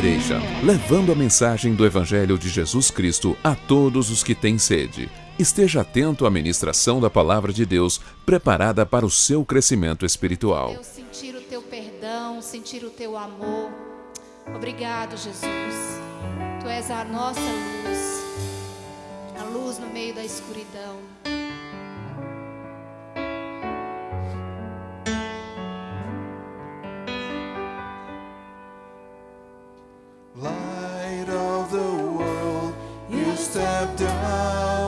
Igreja, levando a mensagem do Evangelho de Jesus Cristo a todos os que têm sede. Esteja atento à ministração da palavra de Deus, preparada para o seu crescimento espiritual. Eu sentir o teu perdão, sentir o teu amor. Obrigado, Jesus. Tu és a nossa luz, a luz no meio da escuridão. Light of the world, you step down.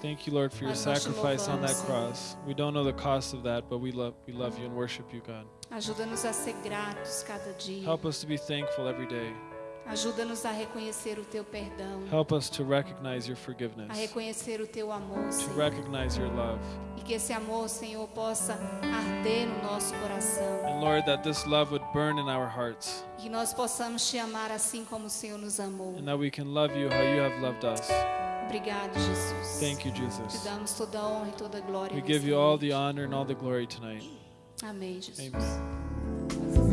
Thank you, Lord, for your sacrifice on that cross. We don't know the cost of that, but we love, we love you and worship you, God. Help us to be thankful every day. Ajuda-nos a reconhecer o teu perdão. Help us to recognize your forgiveness. A reconhecer o teu amor, Senhor. To recognize your love. E que esse amor, Senhor, possa arder no nosso coração. And Lord, that this love would burn in our hearts. Que nós possamos te amar assim como o Senhor nos amou. And that we can love you how you have loved us. Obrigado, Jesus. Thank you, Te Jesus. damos toda a honra e toda a glória. We give you all the honor and all the glory tonight. Amém, Jesus. Amen.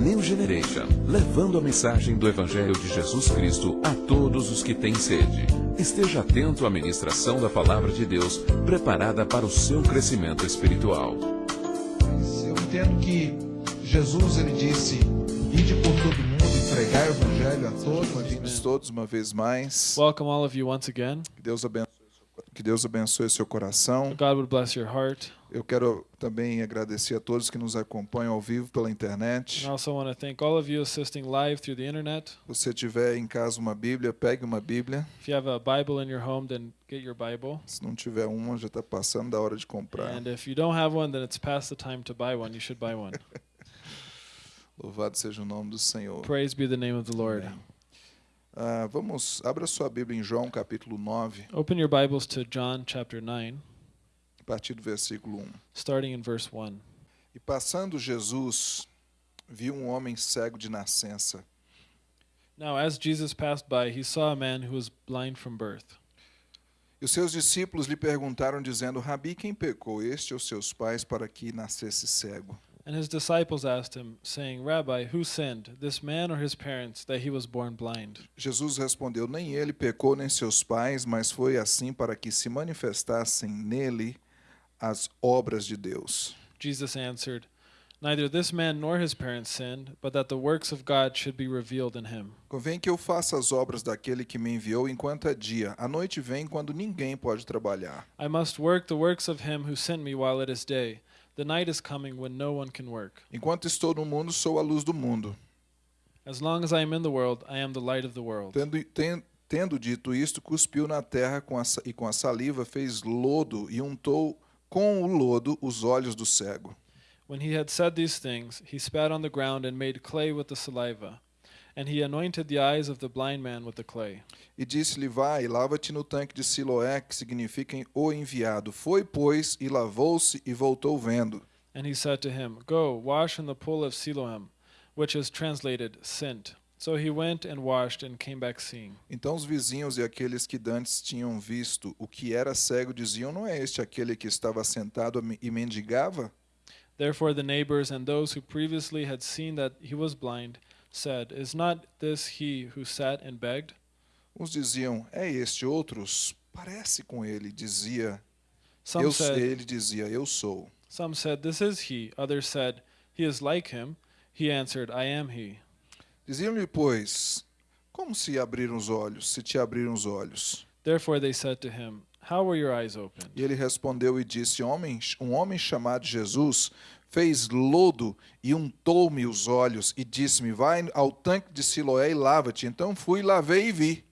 New Generation, levando a mensagem do Evangelho de Jesus Cristo a todos os que têm sede. Esteja atento à ministração da Palavra de Deus, preparada para o seu crescimento espiritual. Mas eu entendo que Jesus ele disse: "Ide por todo mundo e pregar o evangelho a todos". Bem-vindos todos uma vez mais. Welcome, all of you, once again. Que Deus abençoe, que Deus abençoe seu coração. God would bless your heart. Eu quero também agradecer a todos que nos acompanham ao vivo pela internet. And I also want to thank all of you assisting live through the internet. Se você tiver em casa uma Bíblia, pegue uma Bíblia. If you have a Bible in your home, then get your Bible. Se não tiver uma, já está passando da hora de comprar. And if you don't have one, then it's past the time to buy one. You should buy one. Louvado seja o nome do Senhor. Praise be the name of the Lord. Ah, vamos, abra sua Bíblia em João capítulo 9, Open your Bibles to John chapter 9, a partir do versículo 1. starting in verse 1. E passando Jesus, viu um homem cego de nascença. Now, as Jesus passed by, he saw a man who was blind from birth. E os seus discípulos lhe perguntaram, dizendo: Rabi, quem pecou, este ou seus pais, para que nascesse cego? And his disciples asked him, saying, Rabbi, who sinned, this man or his parents, that he was born blind? Jesus respondeu: Nem ele pecou, nem seus pais, mas foi assim para que se manifestassem nele as obras de Deus. Jesus answered, Neither this man nor his parents sinned, but that the works of God should be revealed in him. Convém que eu faça as obras daquele que me enviou enquanto é dia. A noite vem quando ninguém pode trabalhar. I must work the works of him who sent me while it is day. The night is coming when no one can work. Enquanto estou no mundo, sou a luz do mundo. As long as I am in the world, I am the light of the world. Tendo, ten- tendo dito isto, cuspiu na terra com a, e com a saliva fez lodo e untou com o lodo os olhos do cego. When he had said these things, he spat on the ground and made clay with the saliva. And he anointed the eyes of the blind man with the clay. E disse-lhe: Vai, lava-te no tanque de Siloé, que significa o enviado. Foi, pois, e lavou-se e voltou vendo. And he said to him, Go, wash in the pool of Siloam, which is translated sent. So he went and washed and came back seeing. Então os vizinhos e aqueles que dantes tinham visto o que era cego diziam: Não é este aquele que estava sentado e mendigava? Therefore the neighbors and those who previously had seen that he was blind said, Is not this he who sat and begged? Uns diziam: É este. Outros: Parece com ele. Dizia: Some eu, said, Ele dizia: Eu sou. Some said, This is he. Others said, He is like him. He answered, I am he. Diziam-lhe, pois, como se abriram os olhos, se te abriram os olhos? Therefore they said to him, How were your eyes opened? E ele respondeu e disse: homem, Um homem chamado Jesus fez lodo e untou-me os olhos e disse-me: Vai ao tanque de Siloé e lava-te. Então fui, lavei e vi.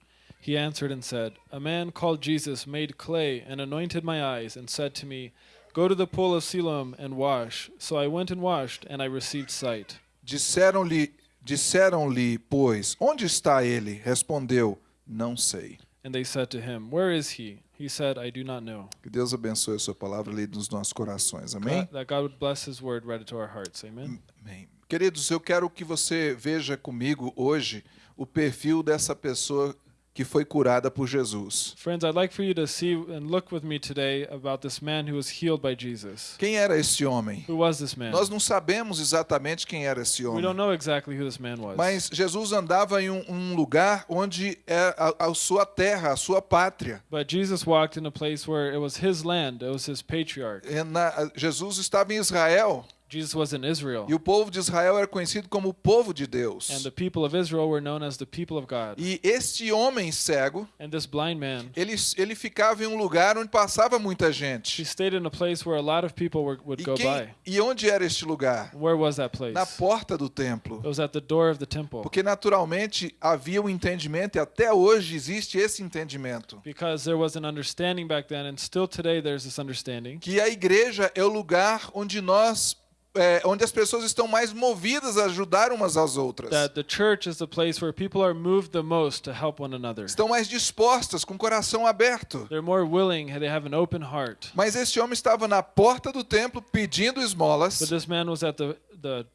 He answered and said, A man called Jesus made clay and anointed my eyes and said to me, Go to the pool of Siloam and wash. So I went and washed, and I received sight. Disseram-lhe, disseram-lhe, pois, onde está ele? Respondeu: Não sei. And they said to him, Where is he? He said, I do not know. Que Deus abençoe a sua palavra lida nos nossos corações. Amém? God- that God would bless his word read into our hearts. Amen. Amém. Queridos, eu quero que você veja comigo hoje o perfil dessa pessoa que foi curada por Jesus. Friends, I'd like for you to see and look with me today about this man who was healed by Jesus. Quem era esse homem? Who was this man? Nós não sabemos exatamente quem era esse We homem. don't know exactly who this man was. Mas Jesus andava em um, um lugar onde é a, a sua terra, a sua pátria. But Jesus walked in a place where it was his land, it was his patriarch. Na- Jesus estava em Israel Jesus was in Israel. e o povo de Israel era conhecido como o povo de And Deus. the people of Israel were known as the people of God. E este homem cego, And this blind man, ele, ele ficava em um lugar onde passava muita he gente. stayed in a place where a lot of people were, would E, go quem, by. e onde era este lugar? Where was that place? Na porta do templo. It was at the door of the temple. Porque naturalmente havia um entendimento e até hoje existe esse entendimento. Because there was an understanding back then, and still today there's this understanding Que a igreja é o lugar onde nós é, onde as pessoas estão mais movidas a ajudar umas às outras. That the church is the place where people are moved the most to help one another. Estão mais dispostas, com o coração aberto. Willing, they have an open heart. Mas esse homem estava na porta do templo pedindo But esmolas. this man was at the the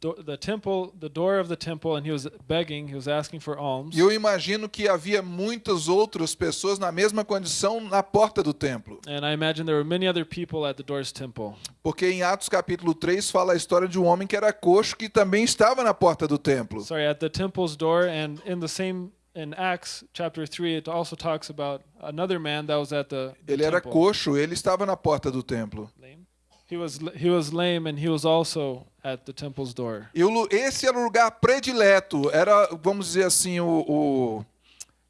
the temple, the door of the temple, and he was begging, he was asking for alms. E eu imagino que havia muitas outras pessoas na mesma condição na porta do templo. And I imagine there were many other people at the door's temple. Porque em Atos capítulo 3 fala a história de um homem que era coxo que também estava na porta do templo. Sorry, at the temple's door, and in the same in Acts chapter three, it also talks about another man that was at the, the Ele era temple. coxo, ele estava na porta do templo. Lame? He was he was lame, and he was also at the temple's door. E o esse era o lugar predileto, era, vamos dizer assim, o, o-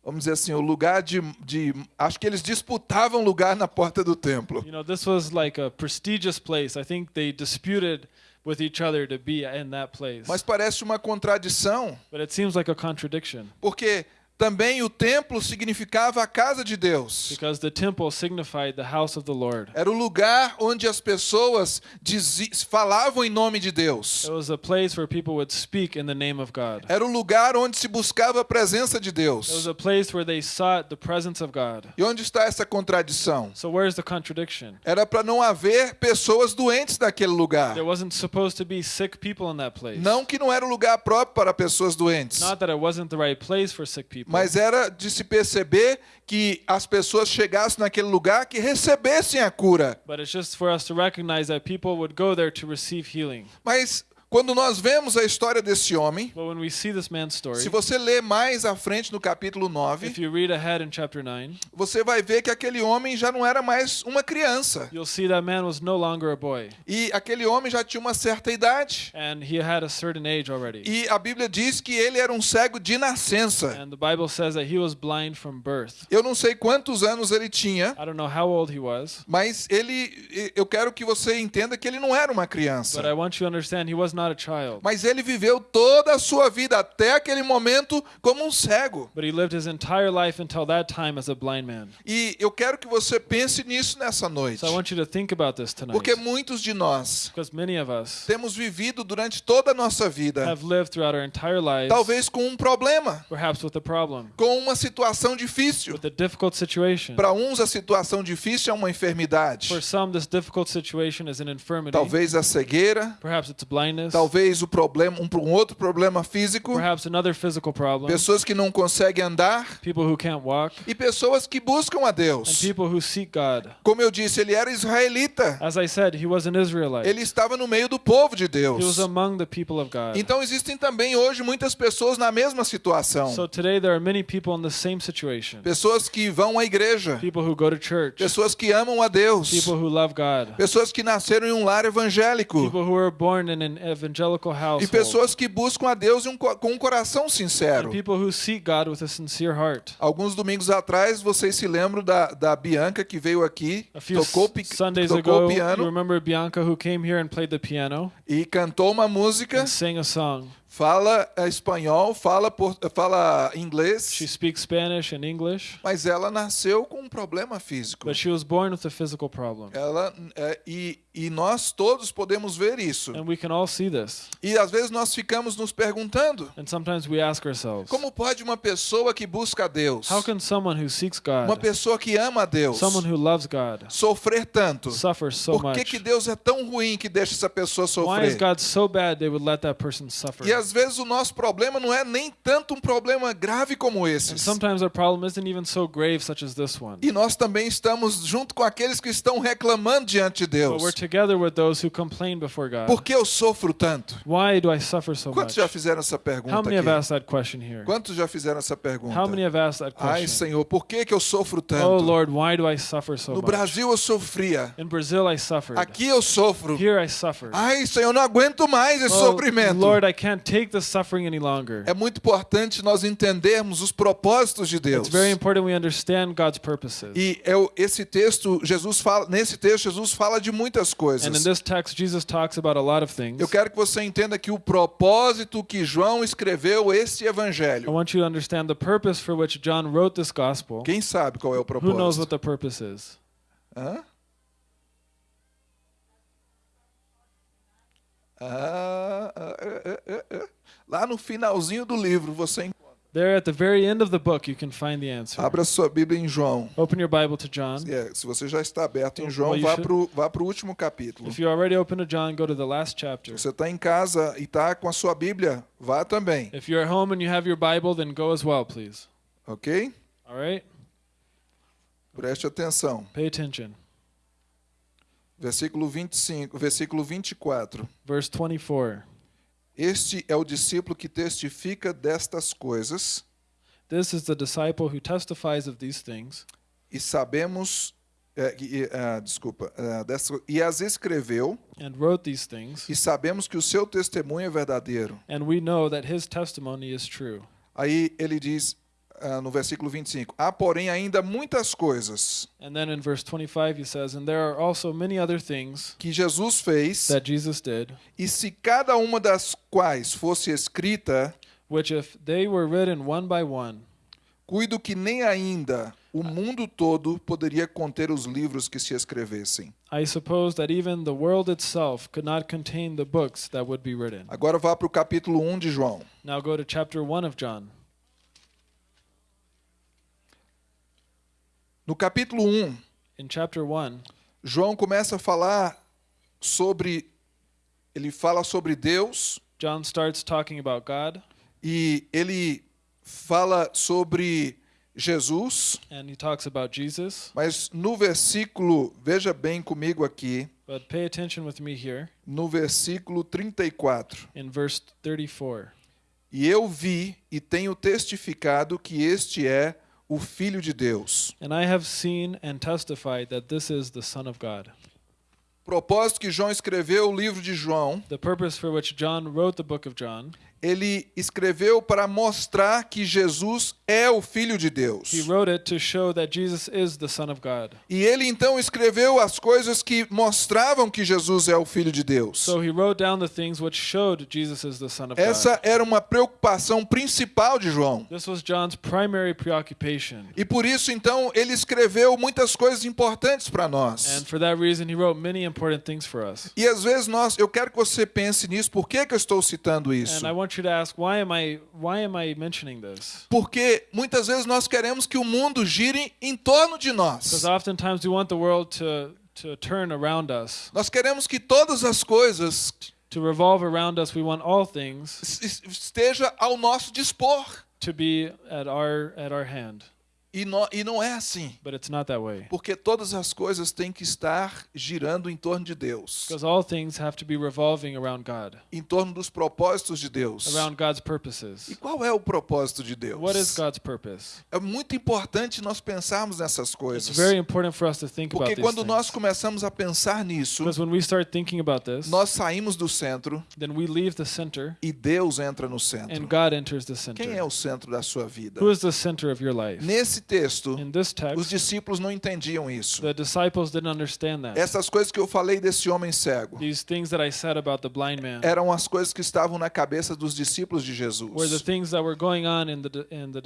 vamos dizer assim, o lugar de, de, acho que eles disputavam lugar na porta do templo. You know, this was like a prestigious place. I think they disputed with each other to be in that place. Mas parece uma contradição, But it seems like a contradiction porque também o templo significava a casa de Deus. because the temple signified the house of the Lord. Era o lugar onde as pessoas falavam em nome de Deus. It was a place where people would speak in the name of God. Era o lugar onde se buscava a presença de It was Deus. a place where they sought the presence of God. E onde está essa contradição? So where's the contradiction? Era para não haver pessoas doentes naquele lugar. There wasn't supposed to be sick people in that place. Não que não era o lugar próprio para pessoas doentes, Not that it wasn't the right place for sick people. Mas era de se perceber que as pessoas chegassem naquele lugar que recebessem a cura. Mas quando nós vemos a história desse homem, But when we see this man's story, se você ler mais à frente no capítulo 9, if you read ahead in chapter 9, você vai ver que aquele homem já não era mais uma criança. you'll see that man was no longer a boy. E aquele homem já tinha uma certa idade. And he had a certain age already. E a Bíblia diz que ele era um cego de nascença. And the Bible says that he was blind from birth. Eu não sei quantos anos ele tinha, I don't know how old he was, mas ele eu quero que você entenda que ele não era uma criança. but I want you to understand he was not a child. Mas ele viveu toda a sua vida até aquele momento como um cego. But he lived his entire life until that time as a blind man. E eu quero que você pense nisso nessa noite. So I want you to think about this tonight. Porque muitos de nós Because many of us temos vivido durante toda a nossa vida, have lived throughout our entire lives, talvez com um problema, perhaps with a problem, com uma situação difícil. with a difficult situation. Para uns a situação difícil é uma enfermidade. For some, this difficult situation is an infirmity. Talvez a cegueira, Perhaps it's blindness. Talvez o problema, um, um outro problema físico, Perhaps another physical problem. pessoas que não conseguem andar People who can't walk. e pessoas que buscam a And Deus. people who seek God. Como eu disse, ele era israelita. As I said, he was an Israelite. Ele estava no meio do povo de He was Deus. among the people of God. Então existem também hoje muitas pessoas na mesma situação. So today there are many people in the same situation. Pessoas que vão à igreja, People who go to church. pessoas que amam a Deus, People who love God. pessoas que nasceram em um lar evangélico People who were born in an evangelical e household. pessoas que buscam a Deus um com um coração And sincero. people who seek God with a sincere heart. Alguns domingos atrás, vocês se lembram da, da Bianca que veio aqui, A few tocou, Sundays tocou ago, you piano remember Bianca who came here and played the piano e cantou uma música, and sang a song. Fala eh, espanhol, fala, por, fala inglês, She speaks Spanish and English, mas ela nasceu com um problema físico. but she was born with a physical problem. Ela, eh, e, e nós todos podemos ver isso. And we can all see this. E às vezes nós ficamos nos perguntando: And sometimes we ask ourselves, como pode uma pessoa que busca a Deus, how can someone who seeks uma God, pessoa que ama a Deus, someone who loves God, sofrer tanto? suffer so Por que, much? que Deus é tão ruim que deixa essa pessoa Why is sofrer? God so bad they would let that person suffer? E às vezes o nosso problema não é nem tanto um problema grave como even so. E nós também estamos junto com aqueles que estão reclamando diante de Deus. together with those who complain before God. Por que eu sofro tanto? Why do I suffer so Quantos much? já fizeram essa How pergunta many have aqui? asked that question here? Quantos já fizeram essa pergunta? How many have asked that Ai, question? Senhor, por que, que eu sofro Oh tanto? Lord, why do I suffer so No? Brasil eu sofria. In Brazil, I suffered. Aqui eu sofro. Here, I suffer. Ai, Senhor, eu não aguento mais esse Oh, sofrimento. Lord, I can't take this suffering any longer. É muito importante nós entendermos os propósitos de Deus. It's very important we understand God's purposes. E é esse texto, Jesus fala, nesse texto, Jesus fala de muitas And in coisas. this text, Jesus talks about a lot of things. Eu quero que você entenda que o propósito que João escreveu este I evangelho. want you to understand the purpose for which John wrote this gospel. Quem sabe qual é o Who knows what propósito? the purpose is? Hã? Ah, ah, ah. Lá no finalzinho do livro você encontra. There at the very end of the book, you can find the answer. Abra sua Bíblia em João. Open your Bible to John. É, se você já está aberto em Well, João, you vá para o vá pro último capítulo. If you already open to John, go to the last chapter. Você está em casa e está com a sua Bíblia, vá também, If you're at home and you have your Bible, then go as well, please. ok? All right? Preste atenção. Pay attention. Versículo 25, versículo 24. Verse 24. Este é o discípulo que testifica destas coisas This is the disciple who testifies of these things, e sabemos, é, e, ah, desculpa, ah, dessa- e as escreveu and wrote these things, e sabemos que o seu testemunho é verdadeiro. and we know that his testimony is true. Aí ele diz ah, no versículo 25: Há, porém, ainda muitas coisas And then in verse 25, he says, And there are also many other things que Jesus fez, that Jesus did, e se cada uma das quais fosse escrita, which if they were written one by one, cuido que nem ainda o mundo todo poderia conter os livros que se escrevessem. I suppose that even the world itself could not contain the books that would be written. Agora vá para o capítulo 1 de João. Now go to chapter 1 of John. No capítulo 1, In chapter 1, João começa a falar sobre. Ele fala sobre Deus John starts talking about God e ele fala sobre Jesus, and he talks about Jesus. mas no versículo, veja bem comigo aqui, But pay attention with me here no versículo 34. in verse 34. E eu vi e tenho testificado que este é o Filho de Deus. And I have seen and testified that this is the Son of God. Propósito que João escreveu o livro de João, The purpose for which John wrote the book of John, ele escreveu para mostrar que Jesus é o Filho de Deus. he wrote it to show that Jesus is the Son of God. E ele então escreveu as coisas que mostravam que Jesus é o Filho de Deus. So. Essa era uma preocupação principal de João. This was John's primary preoccupation. E por isso então ele escreveu muitas coisas importantes para nós. And for that reason, he wrote many important things for us. E às vezes nós, eu quero que você pense nisso. Por que, que eu estou citando isso? And I want you to ask, why am I why am I mentioning this? Porque muitas vezes nós queremos que o mundo gire em torno de nós. Because oftentimes we want the world to to turn around us, Nós queremos que todas as coisas to revolve around us. We want all things es- esteja ao nosso dispor. to be at our at our hand. E, nó- e não é assim. But it's not that way. Porque todas as coisas têm que estar girando em torno de Deus, Because all things have to be revolving around God, em torno dos propósitos de Deus. around God's E qual é o propósito de Deus? What is God's purpose? É muito importante nós pensarmos nessas It's coisas. very important for us to think about Porque these quando nós começamos a pensar nisso, Because when we start thinking about this, nós saímos do centro then we leave the center e Deus entra no centro. and God enters the Quem é center. o centro da sua vida? Who is the center of your life? Nesse texto, In this os text, discípulos não entendiam isso. the disciples didn't understand that. Essas coisas que eu falei desse homem cego These things that I said about the blind man eram as coisas que estavam na cabeça dos discípulos de were the Jesus. in the in the.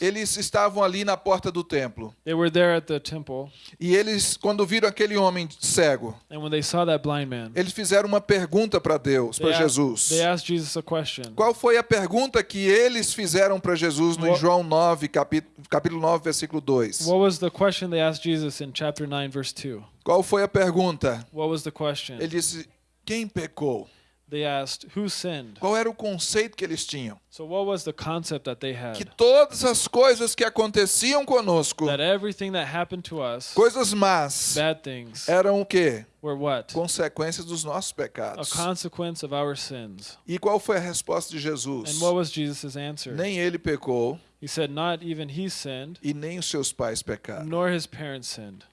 Eles estavam ali na porta do templo They were there at the temple, e eles, quando viram aquele homem cego, and when they saw that blind man, eles fizeram uma pergunta para Deus, they para asked, Jesus. Jesus a question. Qual foi a pergunta que eles fizeram para Jesus no What- João 9, capítulo, capítulo 9, versículo 2? What was the question they asked Jesus in chapter 9, verse 2? Qual foi a pergunta? What was the question? Ele disse: Quem pecou? They asked, Who sinned? Qual era o conceito que eles tinham? So, what was the concept that they Que had? todas as coisas que aconteciam conosco, That everything that happened to us, coisas más, bad things, eram o quê? were what? Consequências dos nossos A pecados. consequence of our sins. E qual foi a resposta de Jesus? And what was Jesus' answer? Nem ele pecou He said, Not even he sinned, e nem os seus pais pecaram. nor his parents sinned.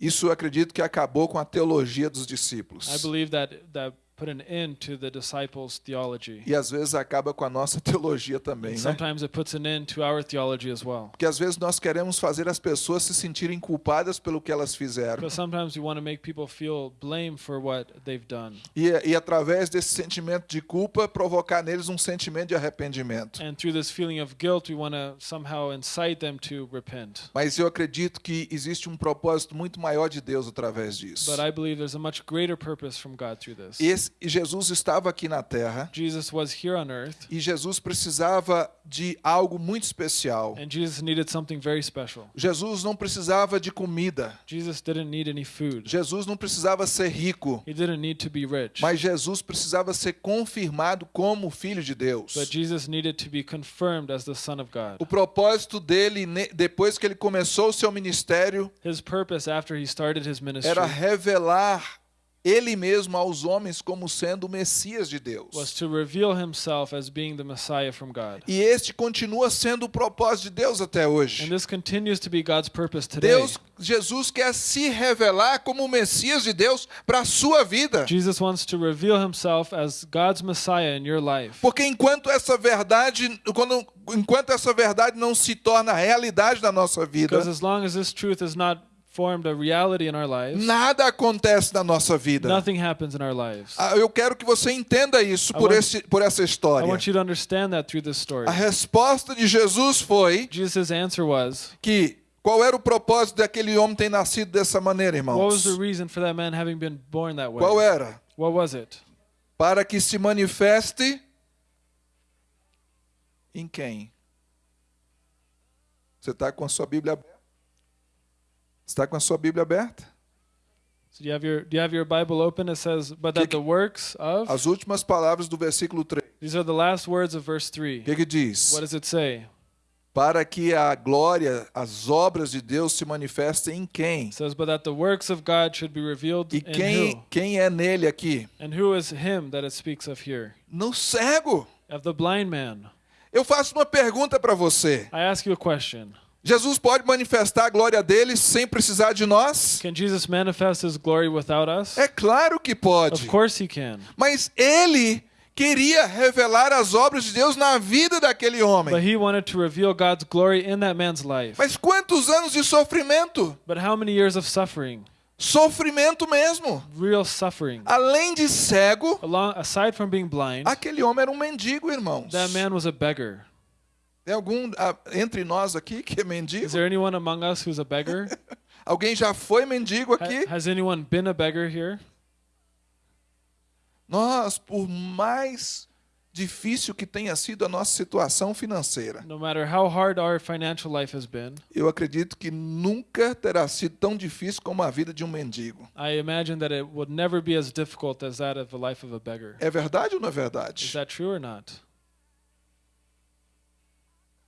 Isso eu acredito que acabou com a teologia dos I discípulos. believe that that put an end to the disciples' theology. E às vezes acaba com a nossa teologia também, And né? sometimes it puts an end to our theology as well. Porque às vezes nós queremos fazer as pessoas se sentirem culpadas pelo que elas fizeram. Because sometimes we want to make people feel blame for what they've done. E, e através desse sentimento de culpa, provocar neles um sentimento de arrependimento. And through this feeling of guilt, we want to somehow incite them to repent. Mas eu acredito que existe um propósito muito maior de Deus através disso. But I believe there's a much greater purpose from God through this. Esse, Jesus estava aqui na terra Jesus was here on earth, e Jesus precisava de algo muito especial. and Jesus needed something very special. Jesus não precisava de comida. Jesus didn't need any food. Jesus não precisava ser rico. He didn't need to be rich. Mas Jesus precisava ser confirmado como filho de Deus. But Jesus needed to be confirmed as the Son of God. O propósito dele, depois que ele começou o seu ministério, His purpose after he started his ministry era revelar ele mesmo aos homens como sendo o Messias de was Deus. to reveal himself as being the Messiah from God. E este continua sendo o propósito de Deus até And hoje. this continues to be God's purpose today. Deus, Jesus quer se revelar como o Messias de Deus para a sua vida. Jesus wants to reveal himself as God's Messiah in your life. Porque enquanto essa verdade, quando, enquanto essa verdade não se torna realidade na nossa vida, as long as this truth is not formed a reality in our lives, nada acontece na nossa vida. nothing happens in our lives. Ah, Eu quero que você entenda isso por, want- esse, por essa I história. want you to understand that through this story. A resposta de Jesus foi Jesus' answer was, que qual era o propósito daquele homem ter nascido dessa maneira, what was irmãos? the reason for that man having been born that way? Qual era? What was it? Para que se manifeste em quem? Você está com a sua Bíblia? Está com a sua Bíblia aberta? So do you have your do you have your Bible open? It says, but that the works of As últimas palavras do versículo 3. these are the last words of verse three. O que, que diz? What does it say? Para que a glória, as obras de Deus se manifestem em quem? It says, but that the works of God should be revealed E in quem, who? quem é nele aqui? And who is him that it speaks of here? No cego. Of the blind man. Eu faço uma pergunta para você. I ask you a question. Jesus pode manifestar a glória dele sem precisar de nós? Can Jesus manifest his glory without us? É claro que pode. Of course he can. Mas ele queria revelar as obras de Deus na vida daquele But homem. he wanted to reveal God's glory in that man's life. Mas quantos anos de sofrimento? But how many years of suffering? Sofrimento mesmo. Real suffering. Além de cego, Along, aside from being blind, aquele homem era um mendigo, irmãos. that man was a beggar. Tem algum ah, entre nós aqui que é mendigo? Is there anyone among us who's a beggar? Alguém já foi mendigo Ha- aqui? Has anyone been a beggar here? Nós, por mais difícil que tenha sido a nossa situação financeira, No matter how hard our financial life has been, eu acredito que nunca terá sido tão difícil como a vida de um mendigo. I imagine that it would never be as difficult as that of the life of a beggar. É verdade ou não é Is verdade? that true or not?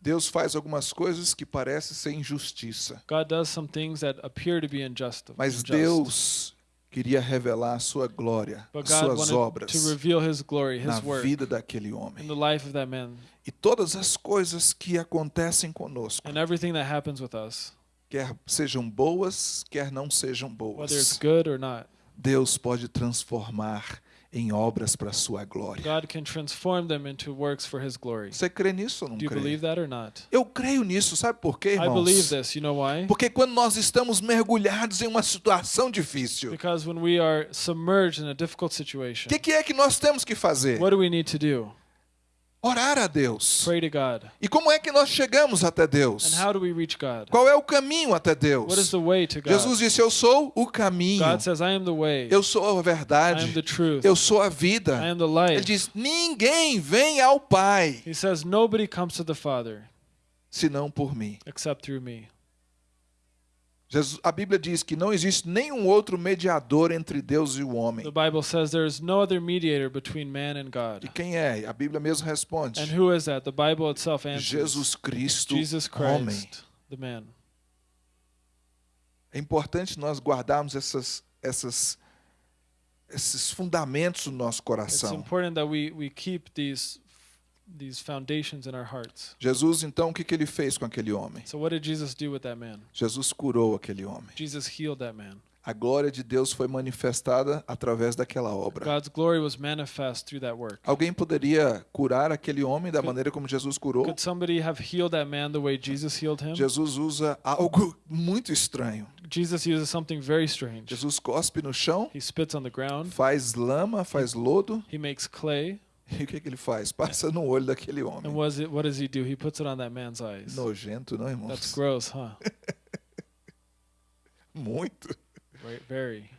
Deus faz algumas coisas que parecem ser injustiça, God does some things that appear to be unjust. mas. Deus queria revelar a sua glória, But as God suas obras to reveal his glory, na his work, vida daquele in homem. the life of that man, E todas as coisas que acontecem conosco, and everything that happens with us, quer sejam boas, quer não sejam whether it's boas, good or not. Deus pode transformar em obras para a sua glória. God can transform them into works for his glory. Você crê nisso ou não Do you crê? believe that or not? Eu creio nisso, sabe por quê, irmãos? this. You know why? Porque quando nós estamos mergulhados em uma situação difícil, o que, que é que nós temos que fazer? what do we need to do? Orar a Deus. Pray to God. E como é que nós chegamos até Deus? And how do we reach God? Qual é o caminho até What is Deus? the way to God? Jesus disse: Eu sou o caminho, God says, I am the way, eu sou a verdade, truth, eu sou a vida. Ele diz: Ninguém vem ao Pai He says, Nobody comes to the Father senão por mim. except through me. Jesus, a Bíblia diz que não existe nenhum outro mediador entre Deus e o homem. The Bible says there is no other mediator between man and E God. quem é? A Bíblia mesmo responde: And who is that? The Bible itself answers Jesus Cristo, Jesus homem. Christ, the man. É importante nós guardarmos essas, essas, esses fundamentos no nosso It's coração. important that we, we keep these these foundations in our hearts. Jesus, então, o que, que ele fez com aquele homem? So what did Jesus do with that man? Jesus curou aquele homem. Jesus healed that man. A glória de Deus foi manifestada através daquela obra. God's glory was manifest through that work. Alguém poderia curar aquele homem da maneira como Jesus curou? Could somebody have healed that man the way Jesus healed him? Jesus usa algo muito estranho. Jesus uses something very strange. Jesus cospe no chão, He spits on the ground, faz lama, faz lodo, he makes clay, e o que, que ele faz? Passa no olho daquele and homem. what, is it, what does he do? He puts it on that man's eyes. Nojento, não, That's irmãos? gross, huh? Muito. Right, very.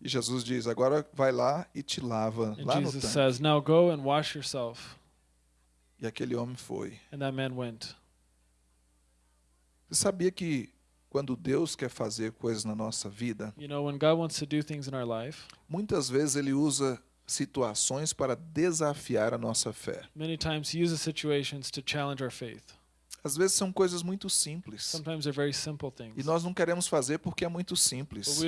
E Jesus diz: agora vai lá e te lava And lá no Jesus tanque. says, Now go and wash yourself. E aquele homem foi. And that man went. Você sabia que quando Deus quer fazer coisas na nossa vida, You know, when God wants to do things in our life, muitas vezes Ele usa situações para desafiar a nossa fé. many times He uses situations to challenge our faith. Às vezes são coisas muito simples. E nós não queremos fazer porque é muito simples.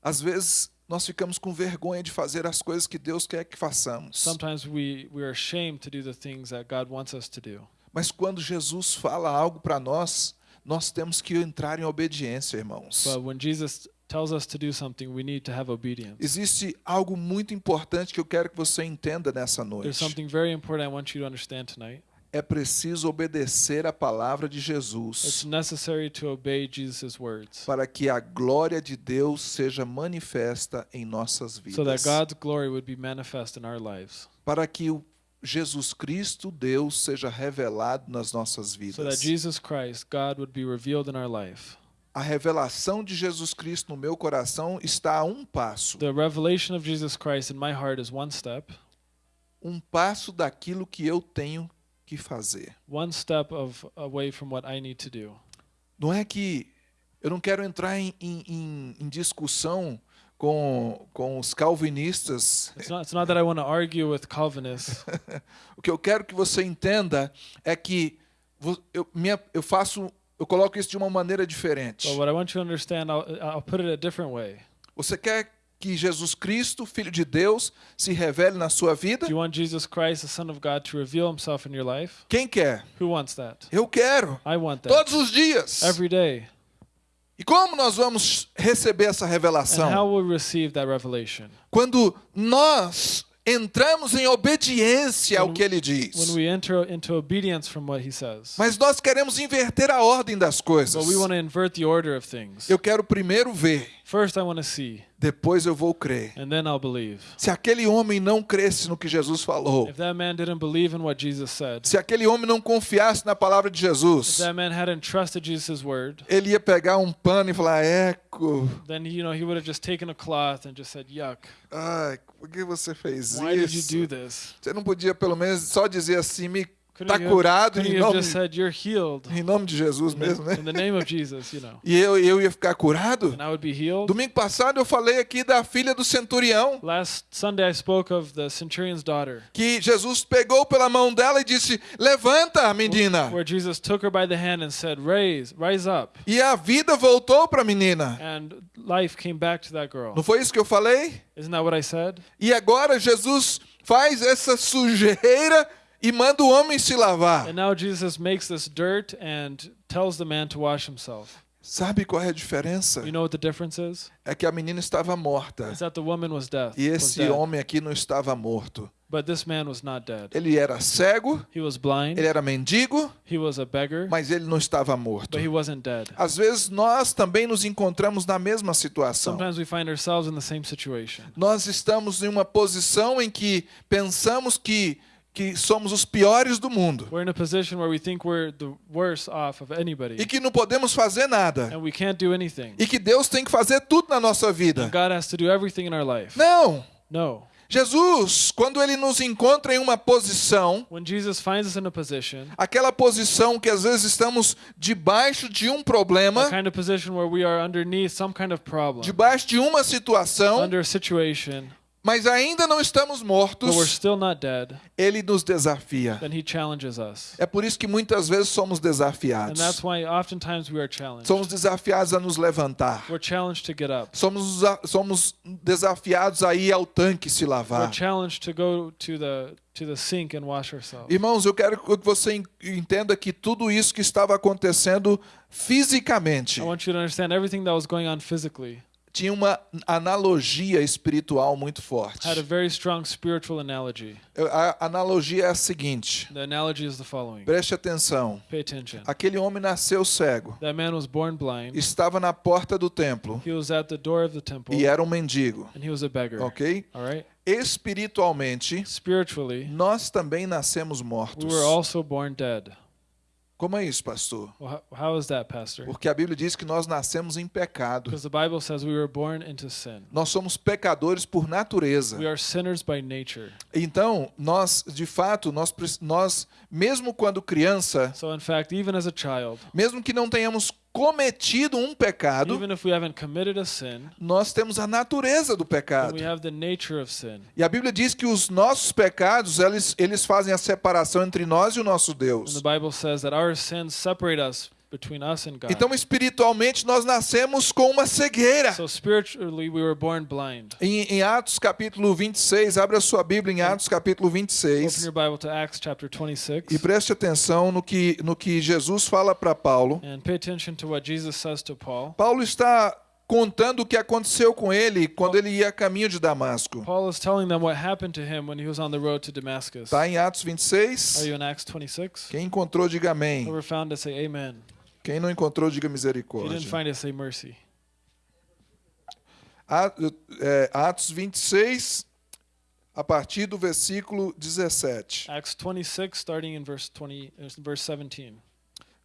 Às vezes nós ficamos com vergonha de fazer as coisas que Deus quer que façamos. We, we are ashamed to do the things that God wants us to do. Mas quando Jesus fala algo para nós, nós temos que entrar em obediência, irmãos. But when Jesus tells us to do something, we need to have obedience. Existe algo muito importante que eu quero que você entenda nessa There's noite. something very important I want you to understand tonight. É preciso obedecer a palavra de It's Jesus necessary to obey Jesus' words para que a glória de Deus seja manifesta em nossas so that vidas. God's glory would be manifest in our lives. Para que o Jesus Cristo, Deus, seja revelado nas nossas So that vidas. Jesus Christ, God, would be revealed in our life. A revelação de Jesus Cristo no meu coração está a um passo. The revelation of Jesus Christ in my heart is one step, Um passo daquilo que eu tenho que fazer. one step of away from what I need to do. Não é que eu não quero entrar em, em- em- discussão com, com os calvinistas. It's not, it's not that I want to argue with Calvinists. O que eu quero que você entenda é que eu, minha, eu faço, eu coloco isso de uma maneira diferente. but what I want you to understand, I'll, I'll put it a different way. Você quer que Jesus Cristo, Filho de Deus, se revele na sua vida? Do you want Jesus Christ, the Son of God, to reveal himself in your life? Quem quer? Who wants that? Eu quero. I want that. Todos os dias. Every day. E como nós vamos receber essa revelação? will we receive that revelation? Quando nós entramos em obediência ao que ele diz. Mas nós queremos inverter a ordem das coisas. But we want to invert the order of things. Eu quero primeiro ver, First, I want to see, depois eu vou crer. and then I'll believe. Se aquele homem não cresce no que Jesus falou, If that man didn't believe in what Jesus said, se aquele homem não confiasse na palavra de if Jesus, that man hadn't trusted Jesus' word, ele ia pegar um pano e falar: Eco, then you know he would have just taken a cloth and just said, "Yuck! ai, por que você fez Why did you isso? do this?" Você não podia pelo menos só dizer assim, me Tá have- curado em nome, said, em nome de Jesus mesmo, né? Jesus, you know, E eu, eu ia ficar curado? and I would be healed. Domingo passado eu falei aqui da filha do centurião, Last Sunday, I spoke of the centurion's daughter, que Jesus pegou pela mão dela e disse: Levanta, menina. where Jesus took her by the hand and said, "Raise, rise up," E a vida voltou para a menina. and life came back to that girl. Não foi isso que eu falei? Isn't that what I said? E agora Jesus faz essa sujeira e manda o homem se lavar. And now Jesus makes this dirt and tells the man to wash himself. Sabe qual é a diferença? You know what the difference is? É que a menina estava morta It's that the woman was death. e was esse dead, homem aqui não estava morto. but this man was not dead. Ele era cego, He was blind. ele era mendigo, He was a beggar, mas ele não estava morto. but he wasn't dead. Às vezes nós também nos encontramos na mesma situação. Sometimes we find ourselves in the same situation. Nós estamos em uma posição em que pensamos que que somos os piores do mundo We're in a position where we think we're the worst off of anybody, e que não podemos fazer nada and we can't do anything. e que Deus tem que fazer tudo na nossa vida. God has to do everything in our life. Não. No. Jesus, quando ele nos encontra em uma posição, When Jesus finds us in a position, aquela posição que às vezes estamos debaixo de um problema, kind of position where we are underneath some kind of problem, debaixo de uma situação, mas ainda não estamos mortos, dead, ele nos desafia. É por isso que muitas vezes somos And desafiados. that's why oftentimes we are challenged. Somos desafiados a nos levantar. We're challenged to get up. Somos, somos desafiados a ir ao tanque se lavar. to go to the to the sink and wash ourselves. Irmãos, eu quero que você en- entenda que tudo isso que estava acontecendo fisicamente I want you to understand everything that was going on physically tinha uma analogia espiritual muito forte. had a very strong spiritual analogy. A analogia é a seguinte: The analogy is the following. preste atenção. Pay attention. Aquele homem nasceu cego, That man was born blind. estava na porta do templo He was at the door of the temple e era um mendigo, and he was a beggar. ok? All right? Espiritualmente, Spiritually, nós também nascemos we mortos. were also born dead. Como é isso, pastor? Well, how, is that, Pastor? Porque a Bíblia diz que nós nascemos em pecado. Because the Bible says we were born into sin. Nós somos pecadores por natureza. We are sinners by nature. Então, nós, de fato, nós, nós, mesmo quando criança, So, in fact, even as a child, mesmo que não tenhamos cometido um pecado, even if we haven't committed a sin, nós temos a natureza do pecado. we have the nature of sin. E a Bíblia diz que os nossos pecados, eles, eles fazem a separação entre nós e o nosso And Deus. the Bible says that our sins separate us between us and God. Então, espiritualmente, nós nascemos com uma cegueira. So, we. Em, em Atos capítulo 26, abra sua Bíblia em Atos capítulo Open 26 your Bible to Acts chapter 26 e preste atenção no que, no que Jesus fala para Paulo. and pay attention to what Jesus says to Paul. Paulo está contando o que aconteceu com ele quando ele ia a caminho de Damasco. Paul is telling them what happened to him when he was on the road to Damascus. Está em Atos Are 26. you in Acts 26? Quem encontrou, diga amém. Whoever found it, say amen. Quem não encontrou, diga If you misericórdia. didn't find it, say mercy. É, Atos 26, a partir do versículo 17. Acts 26, starting in verse 20, uh, verse 17.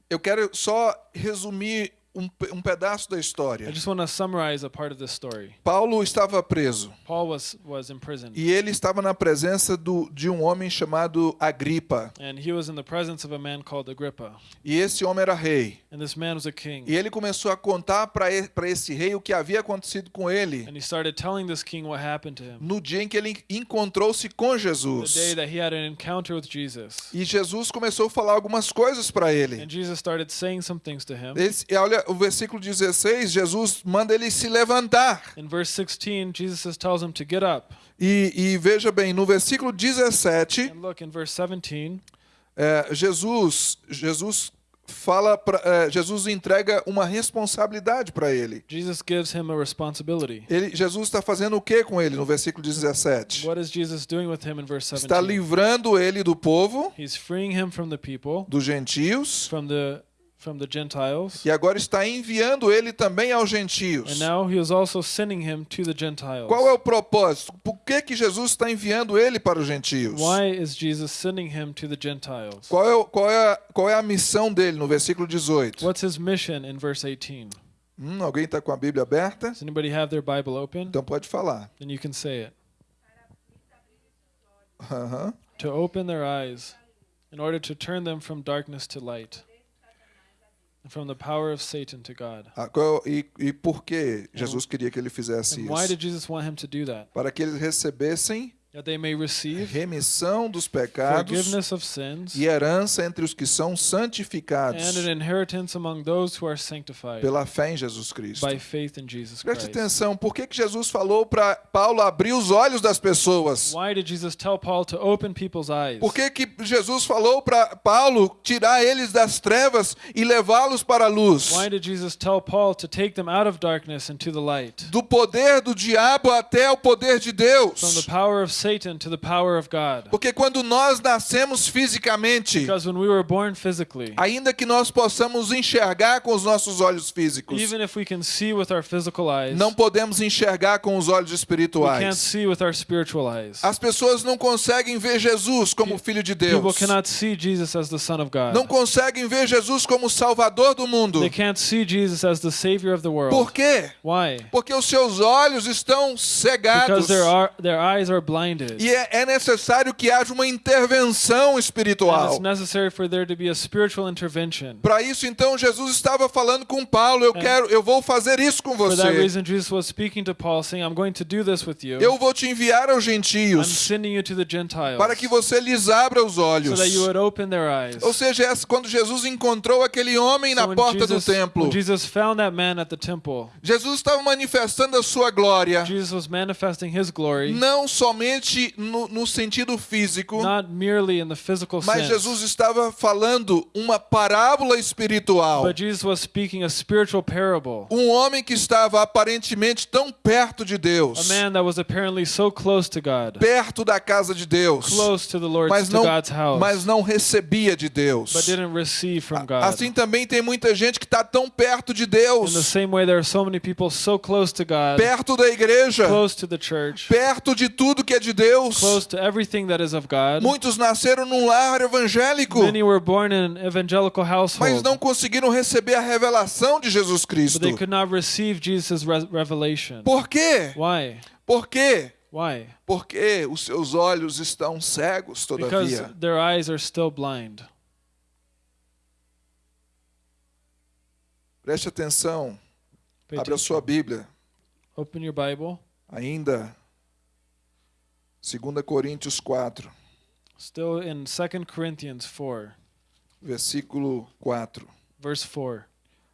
Eu quero só resumir um, um pedaço da I história. just want to summarize a part of this story. Paulo estava preso Paul was was e ele estava na presença do, de um homem chamado Agripa. and he was in the presence of a man called Agrippa, E esse homem era rei. and this man was a king. E ele começou a contar para esse rei o que havia acontecido com ele And he started telling this king what happened to him. no dia em que ele encontrou-se com Jesus. that he had an encounter with Jesus. E Jesus começou a falar algumas coisas para ele. And Jesus started saying some things to him. Esse, olha, o versículo 16, Jesus manda ele se levantar. In verse 16, Jesus tells him to get up. E, e veja bem, no versículo 17, And look, in verse 17, é, Jesus, Jesus fala, pra, é, Jesus entrega uma responsabilidade para ele. Jesus gives him a responsibility. ele. Jesus está fazendo o que com ele no versículo 17? What is Jesus doing with him in verse Está 17? livrando ele do povo, He's freeing him from the people, dos gentios, from the from the Gentiles, e agora está enviando ele também aos gentios. and now he is also sending him to the Gentiles. Qual é o propósito? Por que, que Jesus está enviando ele para os gentios? Why is Jesus sending him to the Gentiles? Qual é, qual, é, qual é a missão dele no versículo 18? What's his mission in verse 18? Hum, alguém está com a Bíblia aberta? Does anybody have their Bible open? Então pode falar. Then you can say it. Aham. To open their eyes, in order to turn them from darkness to light, from the power of Satan to God. Ah, qual- e, e por que Jesus queria que ele fizesse And why isso? did Jesus want him to do that? Para que eles recebessem That they may receive remissão dos pecados forgiveness of sins e herança entre os que são and santificados an inheritance among those who are sanctified pela fé em Jesus Cristo. by faith in Jesus Preste Christ. atenção, por que, que Jesus falou para Paulo abrir os olhos das pessoas? Why did Jesus tell Paul to open people's eyes? Por que, que Jesus falou para Paulo tirar eles das trevas e levá-los para a luz? Why did Jesus tell Paul to take them out of darkness into the light? Do poder do diabo até o poder de From Deus. the power of Satan to the power of God. Porque quando nós nascemos fisicamente, Because when we were born physically, ainda que nós possamos enxergar com os nossos olhos físicos, even if we can see with our physical eyes, não podemos enxergar com os olhos we can't espirituais. see with our spiritual eyes. As pessoas não conseguem ver Jesus como Filho de People Deus. cannot see Jesus as the Son of God. Não conseguem ver Jesus como Salvador do mundo. They can't see Jesus as the Savior of the world. Por quê? Why? Porque os seus olhos estão cegados. Because their, their eyes are blinded. E é, é necessário que haja uma intervenção espiritual. Para isso, então, Jesus estava falando com Paulo: eu quero, eu vou fazer isso com você. Eu vou te enviar aos gentios sending you to the Gentiles para que você lhes abra os olhos. that you would open their eyes. Ou seja, essa- quando Jesus encontrou aquele homem na porta do templo, Jesus estava manifestando a sua glória, não somente somente no, no sentido físico, not merely in the physical mas sense. Jesus estava falando uma parábola espiritual. But Jesus was speaking a spiritual parable. Um homem que estava aparentemente tão perto de A Deus, man that was apparently so close to God, perto da casa de Deus, close to the Lord's, mas to não, God's house, mas não recebia de Deus. but didn't receive from God. Assim também tem muita gente que está tão perto de In the Deus, same way, there are so many people so close to God, perto da igreja, close to the church, perto de tudo que é de Deus. close to everything that is of God. Muitos nasceram num lar evangélico, Many were born in an evangelical mas household, não conseguiram receber a revelação de Jesus but Cristo. they could not receive Jesus' re- revelation. Por quê? Why? Por quê? Why? Porque os seus olhos estão cegos, Because todavia. their eyes are still blind. Preste atenção, Pay abre a sua Bíblia, Open your Bible. ainda 2 Coríntios 4, Still in 2 Corinthians 4, versículo 4. verse 4.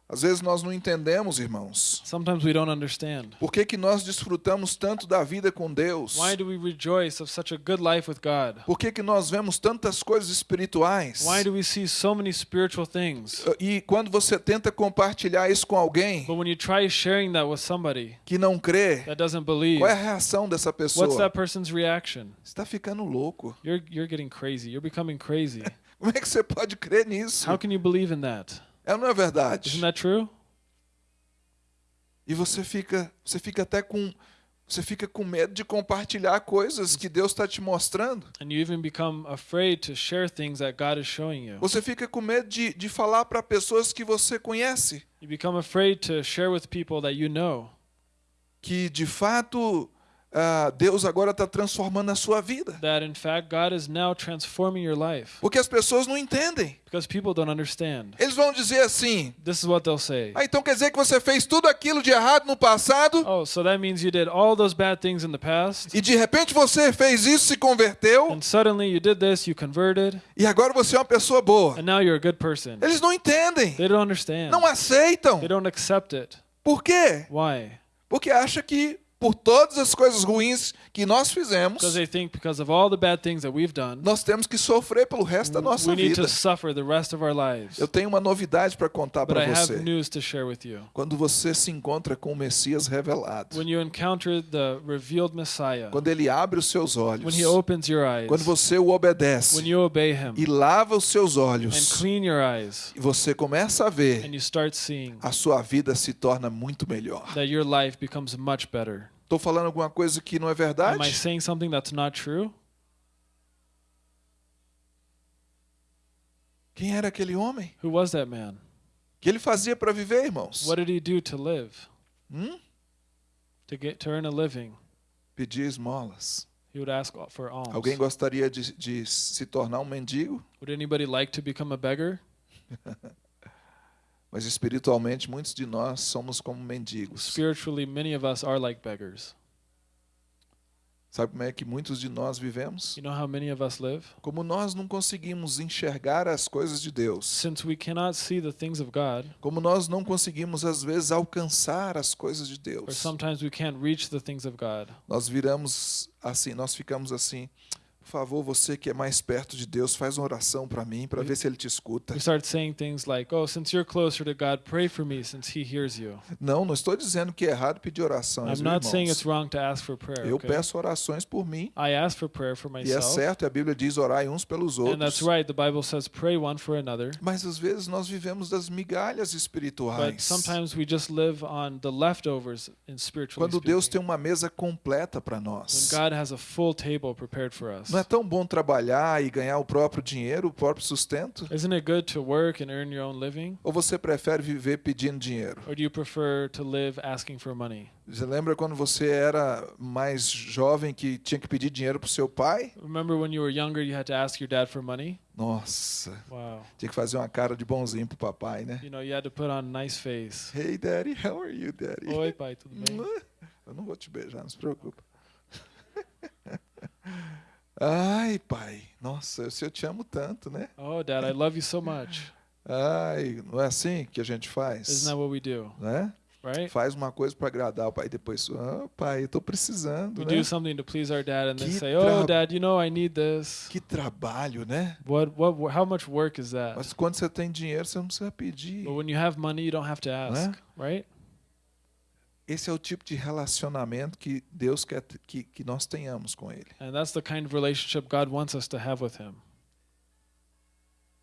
Às vezes nós não entendemos, irmãos, Sometimes we don't understand. por que, que nós desfrutamos tanto da vida com Deus? Why do we rejoice of such a good life with God? Por que, que nós vemos tantas coisas espirituais? Why do we see so many spiritual things? E quando você tenta compartilhar isso com alguém But when you try sharing that with somebody que não crê, that doesn't believe, qual é a reação dessa what's pessoa? that person's reaction? Está ficando louco. You're you're getting crazy. You're becoming crazy. Como é que você pode crer nisso? How can you believe in that? É não é verdade? Isn't that true? E você fica, você fica até com, você fica com medo de compartilhar coisas que Deus está te mostrando. And you even become afraid to share things that God is showing you. Você fica com medo de, de falar para pessoas que você conhece, You become afraid to share with people that you know que de fato ah, Deus agora está transformando a sua vida. that in fact God is now transforming your life Porque as pessoas não entendem. because people don't understand. Eles vão dizer assim: This is what they'll say. ah, então quer dizer que você fez tudo aquilo de errado no passado Oh, so that means you did all those bad things in the past, e de repente você fez isso, se converteu and suddenly you did this, you converted, e agora você é uma pessoa boa. and now you're a good person. Eles não entendem, They don't understand. não aceitam. They don't accept it. Por quê? Why? Porque acha que por todas as coisas ruins que nós fizemos, Because they think because of all the bad things that we've done, nós temos que sofrer pelo resto da nossa vida. to suffer the rest of our lives. Eu tenho uma novidade para contar para você. Quando você se encontra com o Messias revelado, When you encounter the revealed Messiah, quando ele abre os seus olhos, when he opens your eyes, quando você o obedece. When you obey him. E lava os seus and olhos, clean your eyes, e você começa a ver, and you start seeing a sua vida se torna muito melhor. Estou falando alguma coisa que não é Am I verdade? saying something that's not true? Quem era aquele homem? Who was that man? O que ele fazia para viver, irmãos? What did he do to live? Hum? To get to earn a living, Pedir esmolas. he would ask for alms. Alguém gostaria de, de se tornar um mendigo? Would anybody like to become a beggar? Mas espiritualmente, muitos de nós somos como mendigos. Spiritually, many of us are like beggars. Sabe como é que muitos de nós vivemos? You know how many of us live? Como nós não conseguimos enxergar as coisas de Deus, Since we cannot see the things of God, como nós não conseguimos às vezes alcançar as coisas de or Deus, sometimes we can't reach the things of God, nós viramos assim, nós ficamos assim. Por favor, você que é mais perto de Deus, faz uma oração para mim, para ver se ele te escuta. we start saying things like, "Oh, since you're closer to God, pray for me, since He hears you." Não, não estou dizendo que é errado pedir orações, I'm not saying it's wrong to ask for prayer. Eu okay? peço orações por mim, I ask for prayer for e é myself, certo, a Bíblia diz orai uns pelos and that's outros. right. The Bible says pray one for another. Mas às vezes nós vivemos das migalhas But espirituais. sometimes we just live on the leftovers in spiritually Quando Deus tem uma mesa completa para When nós. God has a full table prepared for us. Não é tão bom trabalhar e ganhar o próprio dinheiro, o próprio sustento? Isn't it good to work and earn your own living? Ou você prefere viver pedindo dinheiro? Or do you prefer to live asking for money? Você lembra quando você era mais jovem que tinha que pedir dinheiro para o seu pai? Remember when you were younger, you had to ask your dad for money? Nossa, Wow. tinha que fazer uma cara de bonzinho pro papai, né? You know, you had to put on a nice face. Hey, daddy, how are you, daddy? Oi, pai, tudo bem? Eu não vou te beijar, não se preocupa. Ai, pai, nossa, eu te amo tanto, né? Oh, dad, I love you so much. Ai, não é assim que a gente faz? Isn't that what we do? Né? right? Faz uma coisa para agradar o pai, depois, ah, pai, eu tô precisando, We né? do something to please our dad and then Que say, "Oh, dad, you know I need this." Que trabalho, né? What what wh- how much work is that? Mas quando você tem dinheiro, você não precisa pedir. But when you have money, you don't have to ask, right? Esse é o tipo de relacionamento que Deus quer que, que nós tenhamos com Ele. And that's the kind of relationship God wants us to have with him.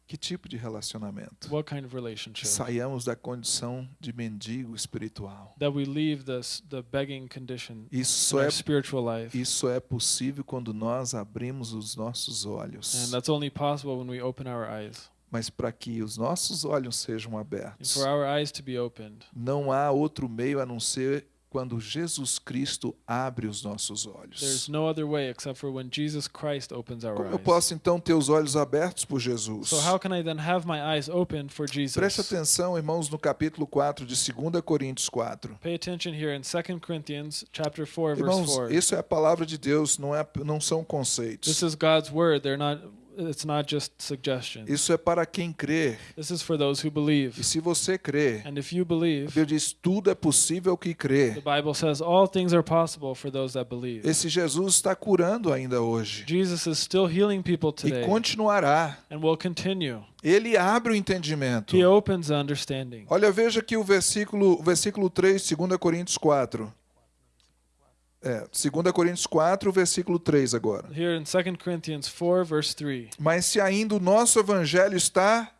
Que tipo de relacionamento? What kind of relationship? Saiamos da condição de mendigo espiritual. That we leave this the begging condition Isso our é, spiritual life. isso é possível quando nós abrimos os nossos And olhos. that's only possible when we open our eyes. Mas para que os nossos olhos sejam abertos, for our eyes to be opened, não há outro meio a não ser quando Jesus Cristo abre os nossos there's olhos. no other way except for when Jesus Christ opens our Como eu posso então ter os olhos abertos por Jesus? So how can I then have my eyes open for Preste Jesus? atenção, irmãos, no capítulo 4 de 2 Coríntios 4. Pay attention here in 2 Corinthians chapter 4 verse Irmãos, 4. isso é a palavra de Deus, não, é, não são This conceitos. is God's word. They're not it's not just suggestions. Isso é para quem crê. This is for those who E believe. se você crê, And if you a believe, Bíblia diz: tudo é possível que the crê. Bible says all things are possible for those that believe. Esse Jesus está curando ainda hoje. Jesus is still healing people E today continuará. and will continue. Ele abre o entendimento. He opens the understanding. Olha, veja aqui o versículo, o versículo 3, 2 Coríntios 4. É, 2 Coríntios 4, versículo 3 agora. Here in 2 Corinthians 4 verse 3. Mas se ainda o nosso evangelho está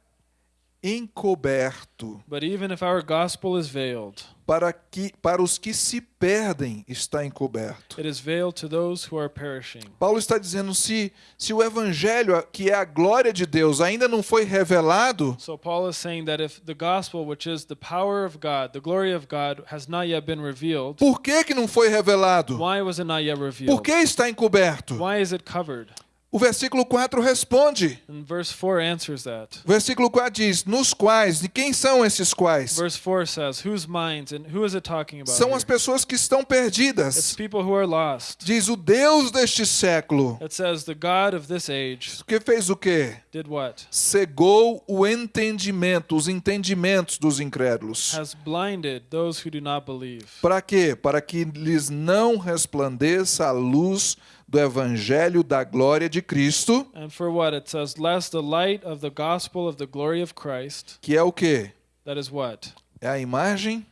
encoberto, But even if our gospel is veiled, para que para os que se perdem está encoberto. it is veiled to those who are perishing. Paulo está dizendo se se o evangelho, que é a glória de Deus, ainda não foi revelado, So Paul is saying that if the gospel, which is the power of God, the glory of God, has not yet been revealed, por que que não foi revelado? why was it not yet Por revealed? que está encoberto? Why is it covered? O versículo 4 responde. And verse 4 answers that. O versículo 4 diz: Nos quais, de quem são esses quais? Verse 4 says, Whose minds and who is it talking about? São as pessoas que estão It's perdidas. people who are lost. Diz o Deus deste século. It says, The God of this age Que fez o quê? did what? Cegou o entendimento, os entendimentos dos incrédulos. Has blinded those who do not believe. Para quê? Para que lhes não resplandeça a luz do evangelho da glória de Cristo, And for what? It says, Lest the light of the gospel of the glory of Christ, que é o quê? that is what? É a imagem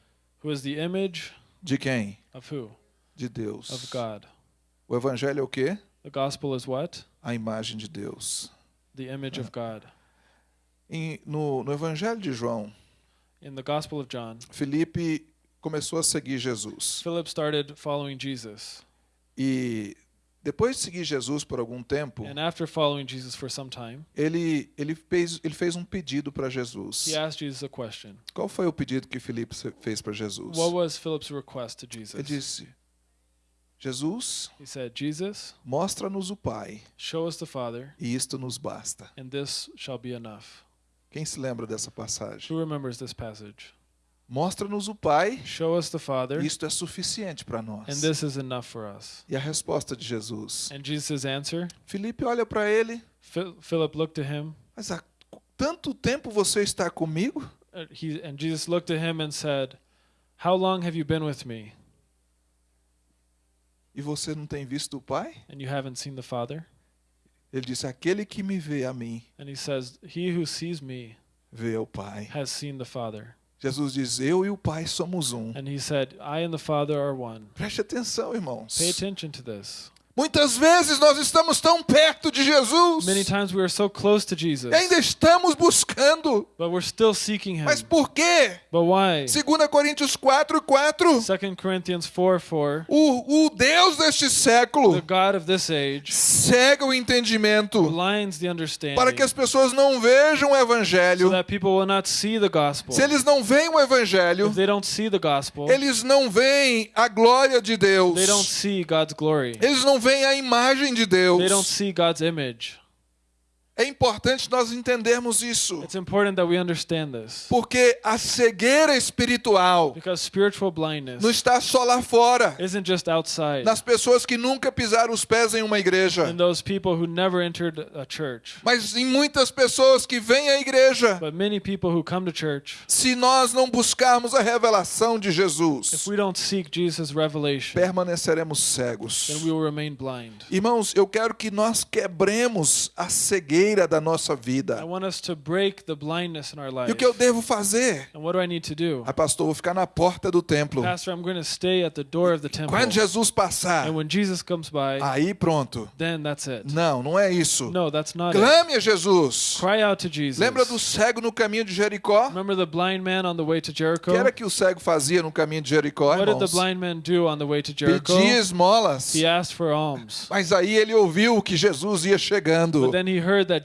Who is the image de quem? of who? De Deus. Of God. O evangelho é o quê? The gospel is what? A imagem de Deus. The image of God. Em- no, no evangelho de João, In the gospel of John, Felipe começou a seguir Jesus. Philip started following Jesus. E depois de seguir Jesus por algum tempo, And after following Jesus for some time, ele, ele, fez, ele fez um pedido para Jesus. he asked Jesus a question. Qual foi o pedido que Felipe se- fez para Jesus? What was Philip's request to Ele Jesus? disse: Jesus, He said, Jesus, mostra-nos o Pai, show us the Father, e isto nos basta. and this shall be enough. Quem se lembra dessa passagem? Who remembers this passage? Mostra-nos o Pai, Show us the Father, isto é suficiente para nós. and this is enough for us. E a resposta de Jesus? And Jesus' answer, Felipe olha para ele, Phil- Philip looked at him, mas há tanto tempo você está comigo? uh, he, and Jesus looked at him and said, How long have you been with me, E você não tem visto o Pai? and you haven't seen the Father? Ele disse: Aquele que me vê a mim, And he says, He who sees me vê o Pai. has seen the Father. Jesus diz: Eu e o Pai somos um. And he said, I and the Father are one. Preste atenção, irmãos. Pay attention to this. Muitas vezes nós estamos tão perto de Jesus Many times we are so close to Jesus, e ainda estamos buscando. but we're still seeking him. Mas por quê? But why? 2 Coríntios 4, 4. 2 Corinthians 4 4. O, o Deus deste The século God of this age cega o entendimento blinds the understanding para que as pessoas não vejam o so evangelho. that people will not see the gospel. Se eles não veem o evangelho, If they don't see the gospel, eles não veem a glória de Deus. they don't see God's glory. Eles não veem a imagem de Deus. They don't see God's image. É importante nós entendermos isso. It's important that we understand this. Porque a cegueira espiritual Because spiritual blindness não está só lá fora, isn't just outside. nas pessoas que nunca pisaram os pés em uma igreja, mas em muitas pessoas que vêm à igreja. But many people who come to church, Se nós não buscarmos a revelação de if Jesus, we don't seek Jesus' revelation, permaneceremos cegos. Irmãos, eu quero que nós quebremos a cegueira da nossa I vida. want us to break the blindness in our E life. o que eu devo fazer? And what do I need to do? Ah, pastor, vou ficar na porta do templo. Pastor, I'm going to stay at the door of the temple. Quando Jesus passar, And when Jesus comes by, aí pronto. then that's it. Não, não é isso. No, that's not it. Clame a Jesus. Cry out to Jesus. Lembra do cego no caminho de Jericó? Remember the blind man on the way to O Jericho? que era que o cego fazia no caminho de Jericó, What did the irmãos? blind man do on the way to Jericho? Pedia esmolas. He asked for alms. Mas aí ele ouviu que Jesus ia chegando. But then he heard that.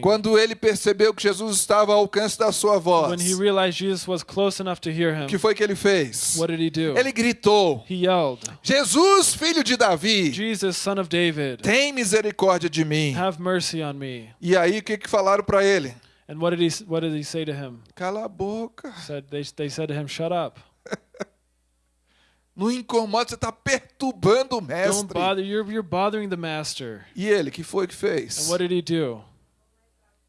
Quando ele percebeu que Jesus estava ao alcance da sua voz, When he realized Jesus was close enough to hear him, que foi que ele fez? what did he do? Ele gritou: He yelled, Jesus, filho de Davi, Jesus, son of David, tem misericórdia de mim. have mercy on me. E aí o que, que falaram para ele? And what did he what did he say to him? Cala a boca. Said they they said to him, "Shut up. Não incomoda, você está perturbando o Don't mestre. bother. You're you're bothering the master." E ele, que foi que And fez? what did he do?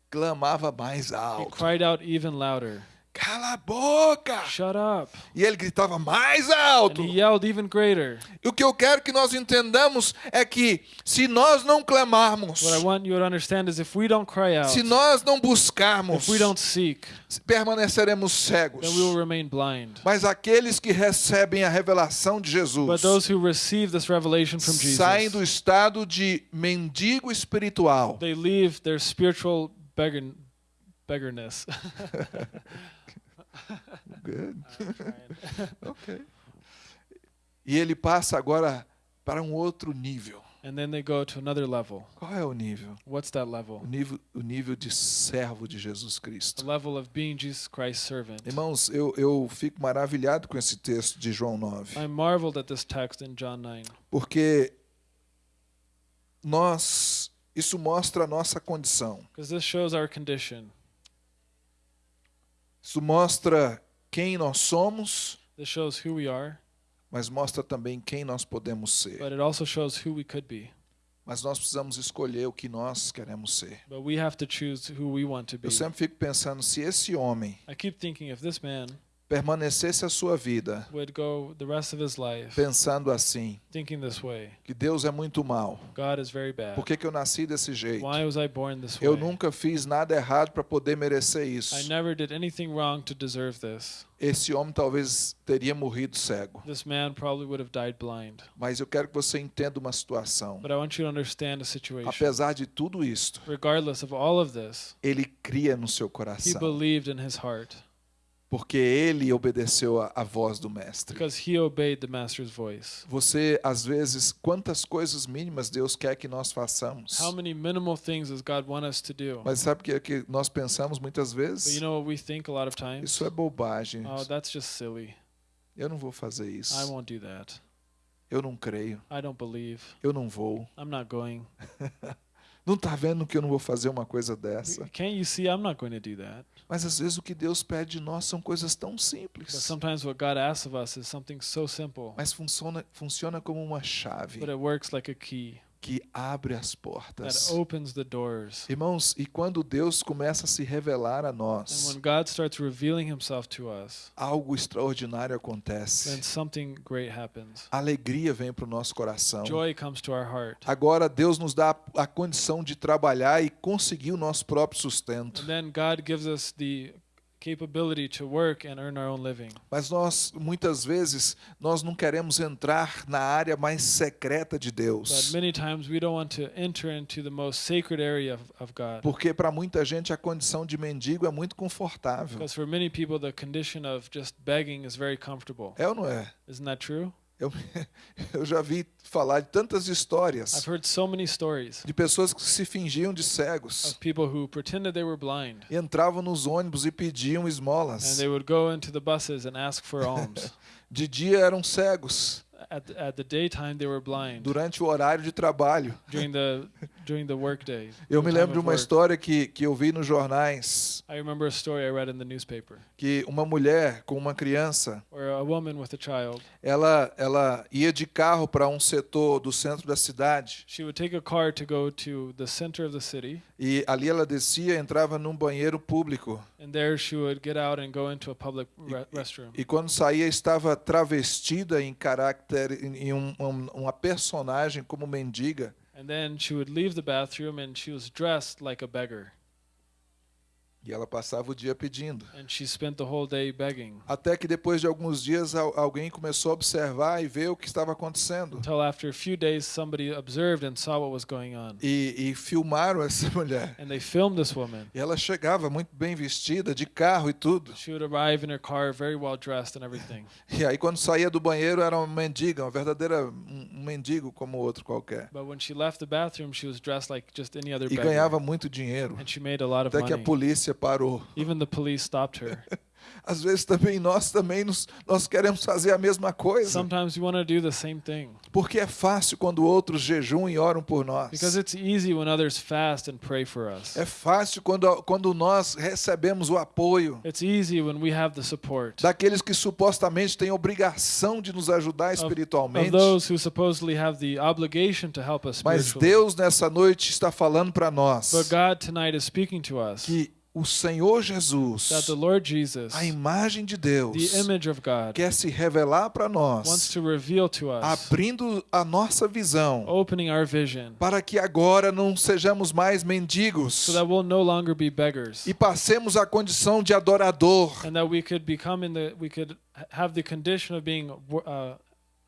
Clamava mais He alto. cried out even louder. Cala a boca! Shut up. E ele gritava mais And alto. he yelled even greater. E o que eu quero que nós entendamos é que se nós não clamarmos, What I want you to understand is if we don't cry out, se nós não buscarmos, if we don't seek, permaneceremos cegos. then we will remain blind. Mas aqueles que recebem a revelação de But Jesus those who receive this revelation from saem do Jesus, estado de mendigo espiritual they leave their spiritual beggar, beggarness. Good. ok. E ele passa agora para um outro nível. and then they go to another level. Qual é o nível? What's that level? O nível, o nível de servo de Jesus The Cristo. level of being Jesus Christ's servant. Irmãos, eu, eu fico maravilhado com esse texto de João 9, I marveled at this text in John 9 porque nós, isso mostra a nossa condição. because this shows our condition. Isso mostra quem nós somos, This shows who we are, mas mostra também quem nós podemos ser. but it also shows who we could be. Mas nós precisamos escolher o que nós queremos ser. But we have to choose who we want to be. Eu sempre fico pensando se esse homem I keep thinking if this man permanecesse a sua vida pensando assim, que Deus é muito mal. Por que, que eu nasci desse jeito? Eu nunca fiz nada errado para poder merecer isso. Esse homem talvez teria morrido cego. Mas eu quero que você entenda uma situação. Apesar de tudo isto, ele cria no seu coração. believed in his heart Porque ele obedeceu a, a voz do mestre. because he obeyed the master's voice. Você, às vezes, quantas coisas mínimas Deus quer que nós façamos. How many minimal things does God want us to do? Mas sabe que, que nós pensamos muitas But you vezes? know what we think a lot of times? Isso é bobagem. Oh, that's just silly. Eu não vou fazer isso. I won't do that. Eu não creio. I don't believe. Eu não vou. I'm not going. Não está vendo que eu não vou fazer uma coisa dessa? Can't you see I'm not going to do that? Mas às vezes o que Deus pede de nós são coisas tão But simples. sometimes what God asks of us is something so simple, Mas funciona, funciona como uma chave but it works like a key que abre as portas. opens the doors. Irmãos, e quando Deus começa a se revelar a And nós, us, algo extraordinário acontece. Alegria vem para o nosso coração. Joy comes to our heart. Agora Deus nos dá a, a condição de trabalhar e conseguir o nosso próprio sustento. And then God gives us the capability to work and earn our own living. Mas nós, muitas vezes, nós não queremos entrar na área mais secreta de But Deus. many times we don't want to enter into the most sacred area of, of God. Porque para muita gente a condição de mendigo é muito confortável. Because for many people, the condition of just begging is very comfortable. É ou não é? Isn't that true? Eu, eu já vi falar de tantas histórias I've heard so many stories de pessoas que se fingiam de cegos. of people who pretended they were blind E entravam nos ônibus e pediam esmolas. De dia eram cegos. At the, at the daytime, they were blind. Durante o horário de trabalho, During the during the workday. Eu me lembro de uma história que, que eu vi nos jornais, I remember a story I read in the newspaper que uma mulher com uma criança, a woman with a child, ela, ela ia de carro para um setor do centro da cidade she would take a car to go to the center of the city, e ali ela descia, entrava num banheiro público and there she would get out and go into a public re- restroom. e quando saía estava travestida em caráter, em um, um- uma personagem como mendiga. And then she would leave the bathroom and she was dressed like a beggar. E ela passava o dia pedindo. And she spent the whole day begging Até que depois de alguns dias al- alguém começou a observar e ver o que estava acontecendo. until after a few days somebody observed and saw what was going on. E, e filmaram essa mulher. And they filmed this woman. E ela chegava muito bem vestida, de carro e tudo. She would arrive in her car very well dressed and everything. E aí quando saía do banheiro era uma mendiga, uma verdadeira um, mendigo como outro qualquer. But when she left the bathroom, she was dressed like just any other E ganhava muito dinheiro. And she made a lot of Até que a polícia parou. Even the police stopped her. Às vezes também nós também nos, nós queremos fazer a mesma coisa. Sometimes we want to do the same thing Porque é fácil quando outros jejuam e oram por nós. because it's easy when others fast and pray for us. É fácil quando, quando nós recebemos o apoio It's easy when we have the support daqueles que supostamente têm obrigação de nos ajudar of espiritualmente. those who supposedly have the obligation to help us Mas. Deus nessa noite está falando para nós But God tonight is speaking to us que o Senhor Jesus, that the Lord Jesus, a imagem de Deus, God, quer se revelar para nós, to reveal to us, abrindo a nossa visão, para que agora não sejamos mais so mendigos that we'll no beggars e passemos a condição de adorador. and that we could become in the we could ha- have the condition of being uh,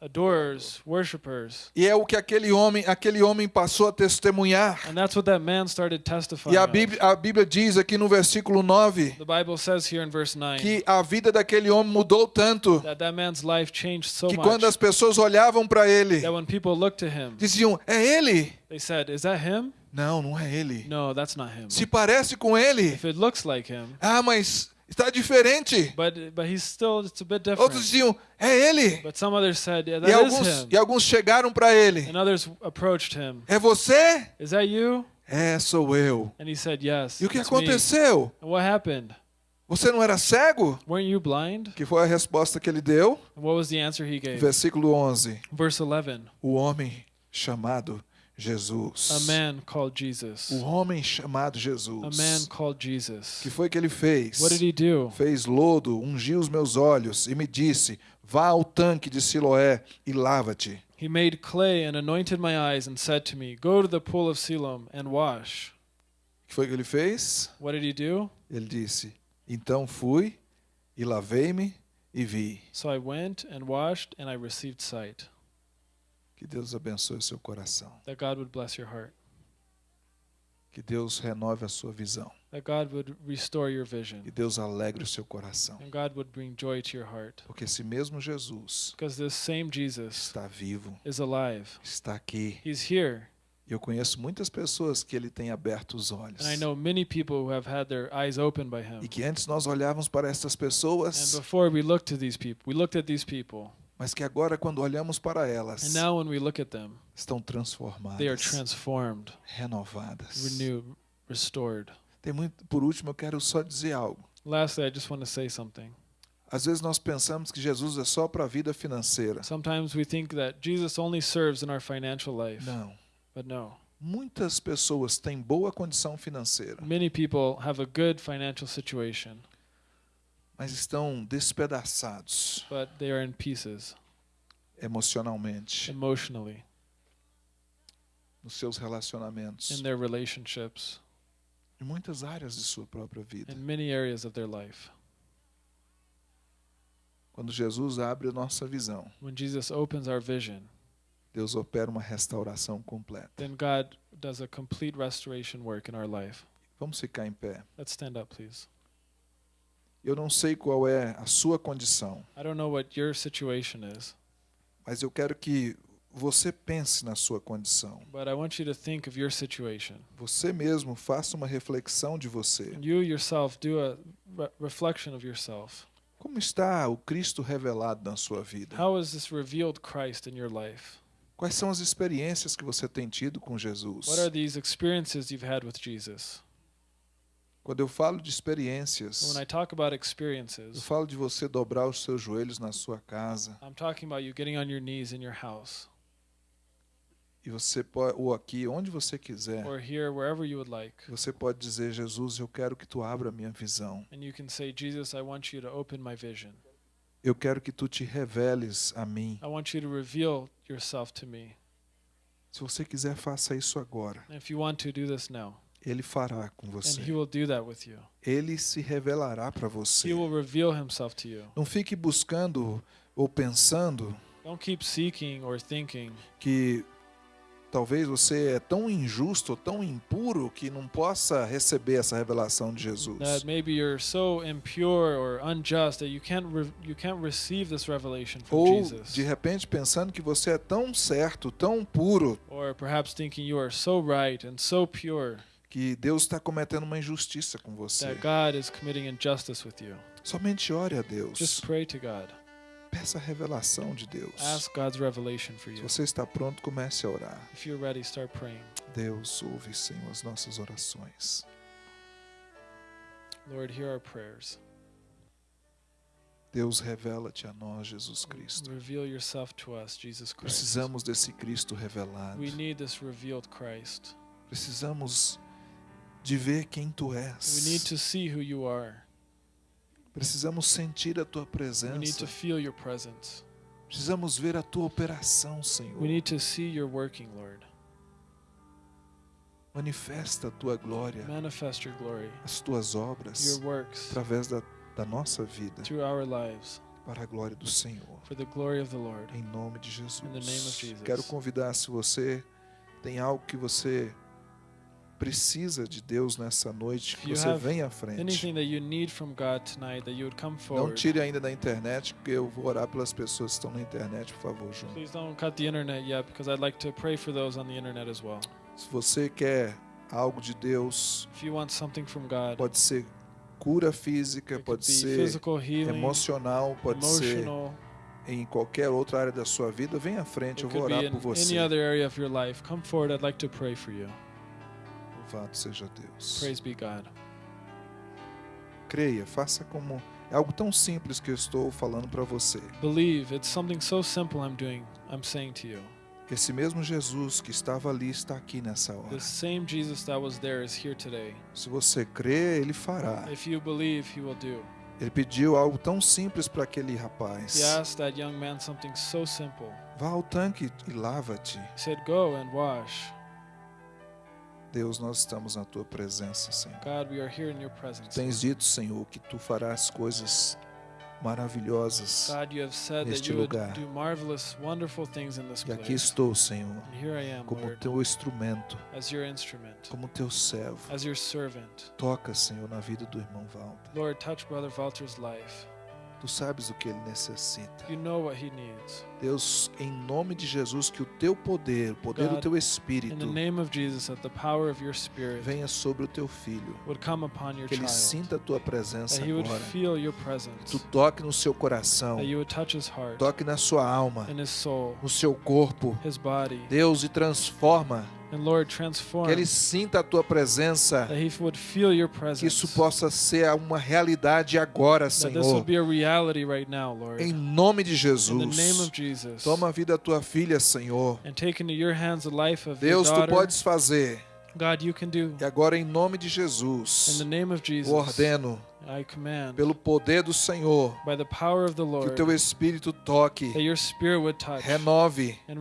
adorers, worshippers. E é o que aquele homem, aquele homem passou a testemunhar. And that's what that man started testifying. E a. Bíblia, a Bíblia diz aqui no versículo 9 The Bible says here in verse 9 que a vida daquele homem mudou tanto that that man's life changed so que much quando as pessoas olhavam para ele, that when people looked to him, diziam: É ele? they said, "Is that him?" Não, não é ele. No, that's not him. Se parece com ele. If it looks like him, Ah, mas está diferente. but but he's still it's a bit Outros different. diziam: É ele. But some others said, "Yeah, E that is alguns, him." e alguns chegaram para ele: And others approached him. É você? Is that you? É, sou eu. And he said, "Yes." E o que it's me." aconteceu? And what happened? Você não era cego? Weren't you blind? Que foi a resposta que ele deu? And what was the answer he gave? Versículo 11. Verse 11. O homem chamado Jesus. A man called Jesus. O homem chamado A Jesus. man called Jesus. que foi que ele fez? What did he do? Fez lodo, ungiu os meus olhos e me disse: Vá ao tanque de Siloé e lava-te. He made clay and anointed my eyes and said to me, Go to the pool of Siloam and wash. Que foi que ele fez? What did he do? Ele disse: Então fui e lavei-me e vi. So I went and washed and I received sight. Que Deus abençoe o seu coração. That God would bless your heart. Que Deus renove a sua visão. That God would restore your Que vision. Deus alegre o seu coração. And God would bring joy to your heart. Porque esse mesmo Jesus Because this same Jesus está vivo, is alive. está aqui. He's here. E eu conheço muitas pessoas que ele tem aberto os olhos. And I know many people who have had their eyes opened by him. E que antes nós olhávamos para essas And pessoas, before we looked to these people, we looked at these people. Mas que agora quando olhamos para elas, now when we look at them, estão they are transformadas, transformed, renovadas. renewed, restored. Tem muito, por último, eu quero só dizer algo. Lastly, I just want to say something. Às vezes nós pensamos que Jesus é só para a vida financeira. Sometimes we think that Jesus only serves in our financial life, Não. but no. Muitas pessoas têm boa condição financeira, Many people have a good financial situation, mas estão despedaçados but they are in pieces emocionalmente, emotionally nos seus relacionamentos, in their relationships, em muitas áreas de sua própria vida. in many areas of their life. Quando Jesus abre a nossa visão, When Jesus opens our vision, Deus opera uma restauração completa. then God does a complete restoration work in our life. Vamos ficar em pé. Let's stand up, please. Eu não sei qual é a sua condição, I don't know what your situation is, mas eu quero que você pense na sua condição. but I want you to think of your situation. Você mesmo faça uma reflexão de você. You yourself do a re- reflection of yourself. Como está o Cristo revelado na sua vida? How is this revealed Christ in your life? Quais são as experiências que você tem tido com Jesus? What are these experiences you've had with Jesus? Quando eu falo de experiências, When I talk about eu experiences, falo de você dobrar os seus joelhos na sua casa I'm talking about you getting on your knees in your house e você pode, ou aqui, onde você quiser, or here, wherever you would like. você pode dizer: Jesus, eu quero que tu abra a minha visão. And you can say, Jesus, I want you to open my vision. Eu quero que tu te reveles a mim. I want you to reveal yourself to me. Se você quiser, faça isso agora. If you want to, do this now. Ele fará com And você. He will do that with you. Ele se revelará para você. He will reveal Himself to you. Não fique buscando ou pensando Don't keep seeking or thinking que talvez você é tão injusto, ou tão impuro que não possa receber essa revelação de Jesus. that maybe you're so impure or unjust that you can't you can't receive this revelation from Ou Jesus. de repente pensando que você é tão certo, tão puro, Or perhaps thinking you are so right and so pure que Deus está cometendo uma injustiça com você. that God is committing injustice with you. Somente ore a Deus. Just pray to God. Peça a revelação de Deus. Ask God's revelation for Se you. você está pronto, comece a orar. If you're ready, start praying. Deus ouve, Senhor, as nossas orações. Lord, hear our prayers. Deus, revela-te a nós, Jesus Cristo. Reveal yourself to us, Jesus Christ. Precisamos desse Cristo revelado. We need this revealed Christ. Precisamos de ver quem tu We need és. to see who you are. Precisamos sentir a tua We need presença. to feel your presence. Precisamos ver a tua operação, Senhor. We need to see your working, Lord. Manifesta a tua glória, Manifest your glory, as tuas obras, your works através da, da nossa vida, through our lives para a glória do Senhor. for the glory of the Lord. Em nome de Jesus. In the name of Jesus. Quero convidar, se você tem algo que você precisa de Deus nessa noite, que você venha à frente. Não tire ainda da internet, porque eu vou orar pelas pessoas que estão na internet, por favor, João. Please don't cut the internet yet because I'd like to pray for those on the internet as well. Se você quer algo de Deus, God, pode ser cura física, pode ser healing, emocional, pode ser em qualquer outra área da sua vida, venha à frente, eu vou orar por você. Louvado seja Deus. Praise be God. Creia, faça como é algo tão simples que eu estou falando para você. Believe, it's something so simple I'm doing, I'm saying to you. Esse mesmo Jesus que estava ali está aqui nessa hora. The same Jesus that was there is here today. Se você crê, ele fará. If you believe, he will do. Ele pediu algo tão simples para aquele He rapaz. asked that young man something so simple. Vá ao tanque e lava-te. He said, Go and wash. Deus, nós estamos na tua presença, Senhor. God, we are here in your presence. Tens dito, Senhor, que tu farás coisas maravilhosas. God, you have said neste lugar. do marvelous, wonderful things in this E aqui estou, Senhor, And here I am, como Lord, teu instrumento, as your instrument, como teu servo. as your servant. Toca, Senhor, na vida do irmão Walter. Lord, touch Brother Walter's life. Tu sabes o que ele necessita. You know what he needs. Deus, em nome de Jesus, que o teu poder, o poder do God, teu In the espírito, Jesus, venha sobre o teu filho. would come upon your Que ele child. sinta a tua presença agora. feel your Que presence. tu toque no seu coração, That you would touch his heart, toque na sua alma, soul, no seu corpo. his body. Deus, e transforma. And Lord, Que transform. ele sinta a tua presença. That he would feel your Que presence. isso possa ser uma realidade agora, Senhor. would be a reality right now, Lord. Em nome de In the name Jesus. of Jesus. Toma a vida da tua filha, Senhor. And take into your hands the life of Deus, your tu podes fazer. God, you can do. E agora, em nome de In Jesus, the name of Jesus, eu ordeno, I command, pelo poder do Senhor, by the power of the que o Lord, teu Espírito toque, that your spirit would touch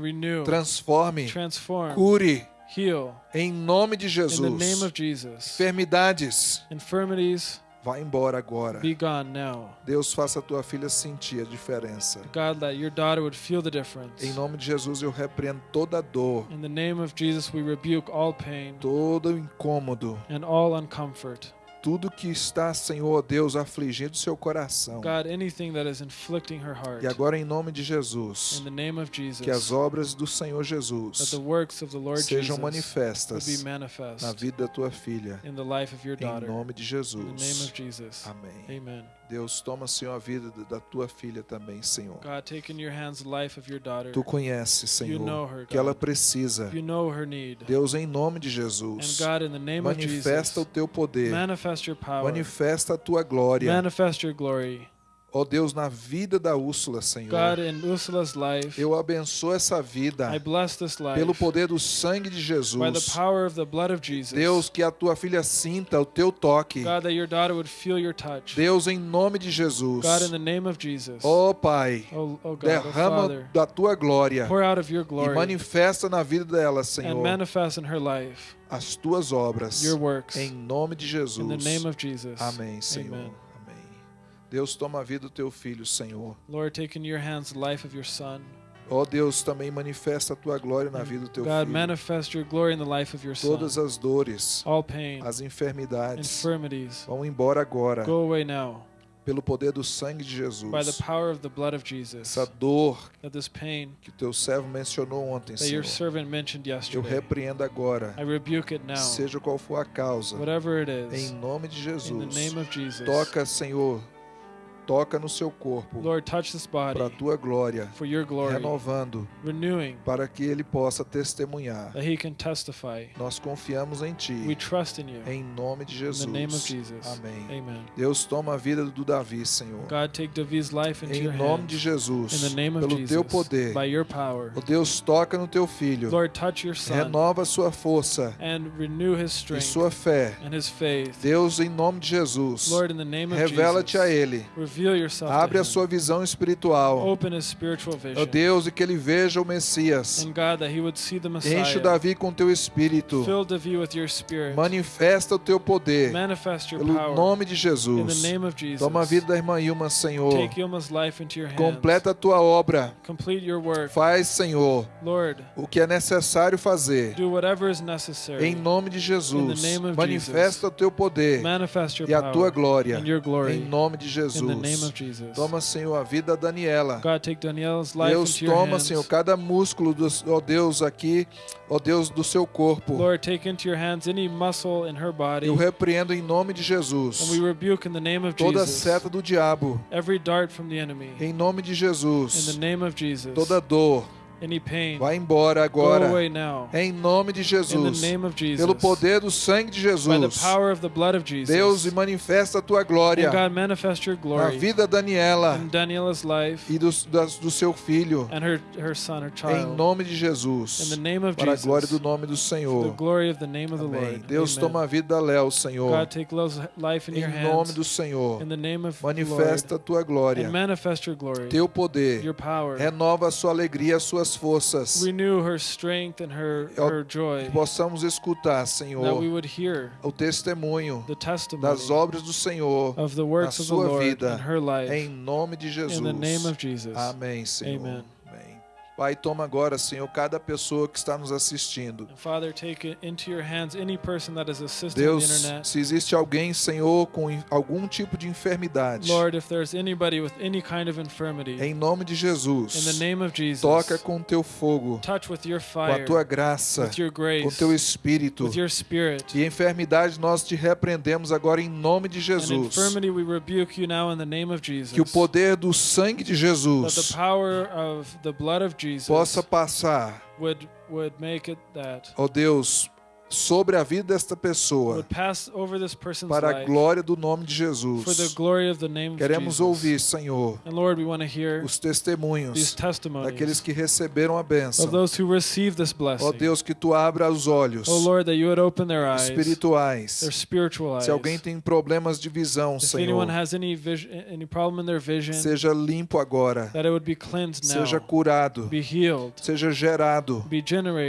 renove, transforme, transform, cure, heal. em nome de In the name Jesus. of Jesus. Enfermidades, Infirmities, vá embora agora. be gone now. Deus, faça a tua filha sentir a diferença. God, that your daughter would feel the difference. Em nome de Jesus, eu repreendo toda dor, In the name of Jesus, we rebuke all pain todo incômodo, and all uncomfort. Tudo que está, Senhor Deus, afligindo seu coração. God, anything that is inflicting her heart. E agora, em nome de Jesus, In the name of Jesus, que as obras do Senhor that Jesus the works of the Lord sejam Jesus manifestas be manifest na vida da tua filha. in the life of your Em daughter. nome de In the name Jesus. of Jesus. Amém. Amen. Deus, toma, Senhor, a vida da tua filha também, Senhor. God, take in your hands the life of your daughter. Tu conheces, Senhor, know her, que ela precisa. You know her need. Deus, em nome de And Jesus, God, in the name of manifesta o Jesus, teu poder, manifest your power. manifesta a tua glória. Manifest your glory. Ó Deus, na vida da Úrsula, Senhor. God, in Ursula's life, Eu abençoo essa vida I bless this life pelo poder do sangue de by the Jesus. power of the blood of Jesus. Deus, que a tua filha sinta o teu toque. God, that your daughter would feel your touch. Deus, em nome de Jesus. God, in the name of Jesus. Ó Pai, oh, oh God, oh derrama Father, da tua glória pour out of your e glory manifesta na vida dela, and Senhor, manifest in her life as tuas obras. your works. Em nome de Jesus. In the name of Jesus. Amém, Senhor. Amen. Deus, toma a vida do teu filho, Senhor. Lord, take into your hands the life of your son. Ó Deus, também manifesta a tua glória na vida do teu God, filho. manifest your glory in the life of your son. Todas as dores, All pain, as enfermidades infirmities, vão embora agora, go away now pelo poder do sangue de Jesus. by the power of the blood of Jesus. Essa dor That this pain que teu servo mencionou ontem, that Senhor, your servant mentioned eu repreendo agora, I rebuke it now. seja qual for a causa, Whatever it em is, nome de in the Jesus. name of Jesus. Toca, Senhor, toca no seu corpo, para a tua glória, for your glory, renovando, renewing para que ele possa testemunhar. that he can testify. Nós confiamos em We Ti, trust in you. em nome de Jesus. the name of Jesus. Amém. Amen. Deus toma a vida do Davi, Senhor. God, take Davi's life into Em nome de Jesus, In the name of pelo Jesus. teu poder. By your power. Ó Deus, toca no teu filho. Lord, touch your son Renova sua força and renew his e strength sua fé. and his faith. Deus, em nome de Jesus, revela-te a ele. Abre a sua visão espiritual. Ó Deus, e que ele veja o Messias. Enche o. Davi com teu espírito. Manifesta o teu poder. Pelo nome de Jesus. Toma a vida da irmã Ilma, Senhor. Completa a tua obra. Faz, Senhor, o que é necessário fazer. Em nome de Jesus. Manifesta o teu poder e a tua glória. Em nome de Jesus. Of Jesus. Toma, Senhor, a vida da Daniela. God, take Danielle's life Deus, toma. Senhor, cada músculo, do, ó Deus, aqui, ó Deus, do seu corpo. Lord, take into your hands any muscle in her body. Eu repreendo em nome de And we Jesus rebuke in the name of toda Jesus seta do diabo. every dart from the enemy. Em nome de In Jesus. the name of Jesus. Toda dor. Vai embora Go agora. Em nome de In the Jesus. name of Jesus. Pelo poder do sangue de Jesus. power of the blood of Jesus. Deus, e manifesta a tua glória na glory vida da Daniela e do, do seu filho. and her, her son, her Em child. nome de In Jesus. the name of Para a Jesus. glória do nome do the Senhor. glory of the name of the Amém. Lord. Deus, toma a vida da Léo, Senhor. God, take Love's life in Em nome do Senhor. in the name of the Manifesta a tua glória, teu poder. your power. Renova a sua alegria, as suas forças. Renew her strength and her, Eu- her joy. Que possamos escutar, That we Senhor, would hear o testemunho the testimony das obras do Senhor of the works na of the sua Lord vida. in her life. em nome de Jesus. in the name of Jesus. Amém, Senhor. Amen. Pai, toma agora, Senhor, cada pessoa que está nos assistindo. Deus, se existe alguém, Senhor, com algum tipo de enfermidade, em nome de Jesus, toca com teu fogo, com a tua graça, com teu espírito. E enfermidade nós te repreendemos agora em nome de Jesus. Que o poder do sangue de Jesus possa passar, would would make it that ó Deus, sobre a vida desta pessoa, para a glória do nome de Jesus. Queremos ouvir, Senhor, os testemunhos daqueles que receberam a bênção. Ó Deus, que tu abra os olhos oh espirituais. Se alguém tem problemas de visão, Senhor, seja limpo agora, seja curado, seja gerado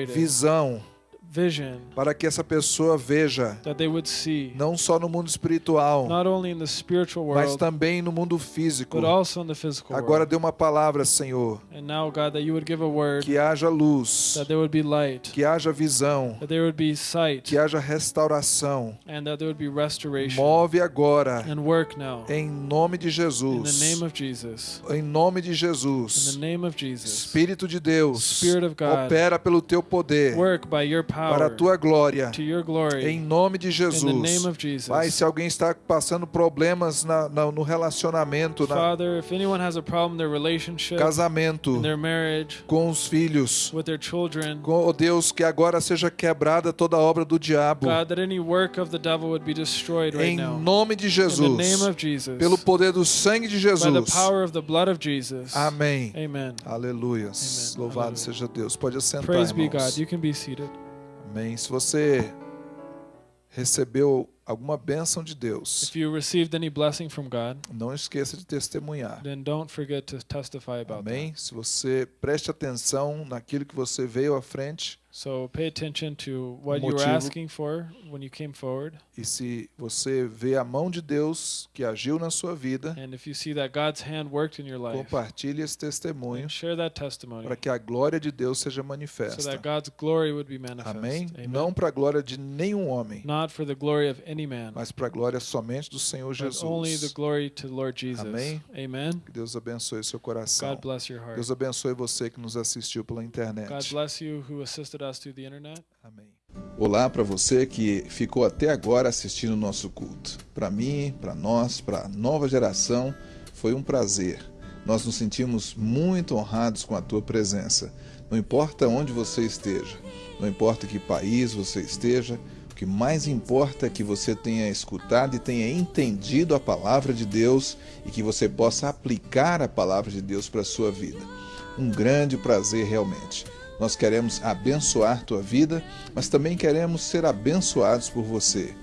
visão, vision, para que essa pessoa veja, that they would see, não só no mundo espiritual, not only in the spiritual mas também no mundo físico. but also in the physical Agora dê uma palavra, Senhor, And now, God, that you would give a word, que haja luz, light, que haja visão, sight, que haja restauração. Move agora, And work now. em nome de In the Jesus. Em nome de Jesus. Espírito de Deus, God. opera pelo teu poder. Work by your para a tua glória. Em nome de Jesus. Pai, se alguém está passando problemas na- na- no relacionamento, na casamento, com os filhos, com, oh Deus, que agora seja quebrada toda obra do diabo. Be Em nome de Jesus. Pelo poder do sangue de Jesus. Amém. Amen. Louvado Aleluia. seja Deus. Pode assentar, Praise be irmãos. God. You can be seated. Amém. Se você recebeu alguma bênção de Deus, If you received any blessing from God, não esqueça de testemunhar. then don't forget to testify about Amém. Se você preste atenção naquilo que você veio à frente that. So pay attention to what you were Motivo- asking for when you came forward. e se você vê a mão de Deus que agiu na sua vida, And if you see that God's hand worked in your life, compartilhe esse testemunho then share that testimony para que a glória de Deus seja so manifesta. that God's glory would be manifest. Amém. Amen. Não para a glória de nenhum homem, Not for the glory of any man, mas para a glória somente do Senhor but only the Jesus. glory to Lord Jesus. Amém. Amen. Que Deus abençoe seu coração. God bless your heart. Deus abençoe você que nos assistiu pela God internet. bless you who assisted us through the internet. Amém. Olá para você que ficou até agora assistindo o nosso culto. Para mim, para nós, para a nova geração, foi um prazer. Nós nos sentimos muito honrados com a tua presença. Não importa onde você esteja, não importa que país você esteja, que mais importa é que você tenha escutado e tenha entendido a palavra de Deus e que você possa aplicar a palavra de Deus para a sua vida. Um grande prazer realmente. Nós queremos abençoar tua vida, mas também queremos ser abençoados por você.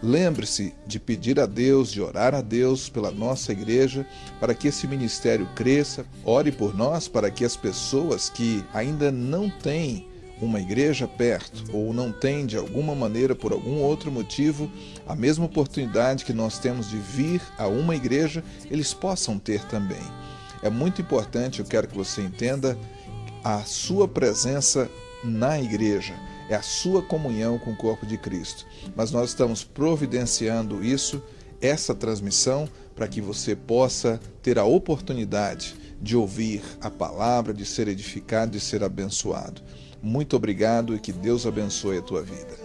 Lembre-se de pedir a Deus, de orar a Deus pela nossa igreja, para que esse ministério cresça. Ore por nós para que as pessoas que ainda não têm uma igreja perto ou não têm de alguma maneira, por algum outro motivo, a mesma oportunidade que nós temos de vir a uma igreja, eles possam ter também. É muito importante, eu quero que você entenda, a sua presença na igreja, é a sua comunhão com o corpo de Cristo. Mas nós estamos providenciando isso, essa transmissão, para que você possa ter a oportunidade de ouvir a palavra, de ser edificado, de ser abençoado. Muito obrigado e que Deus abençoe a tua vida.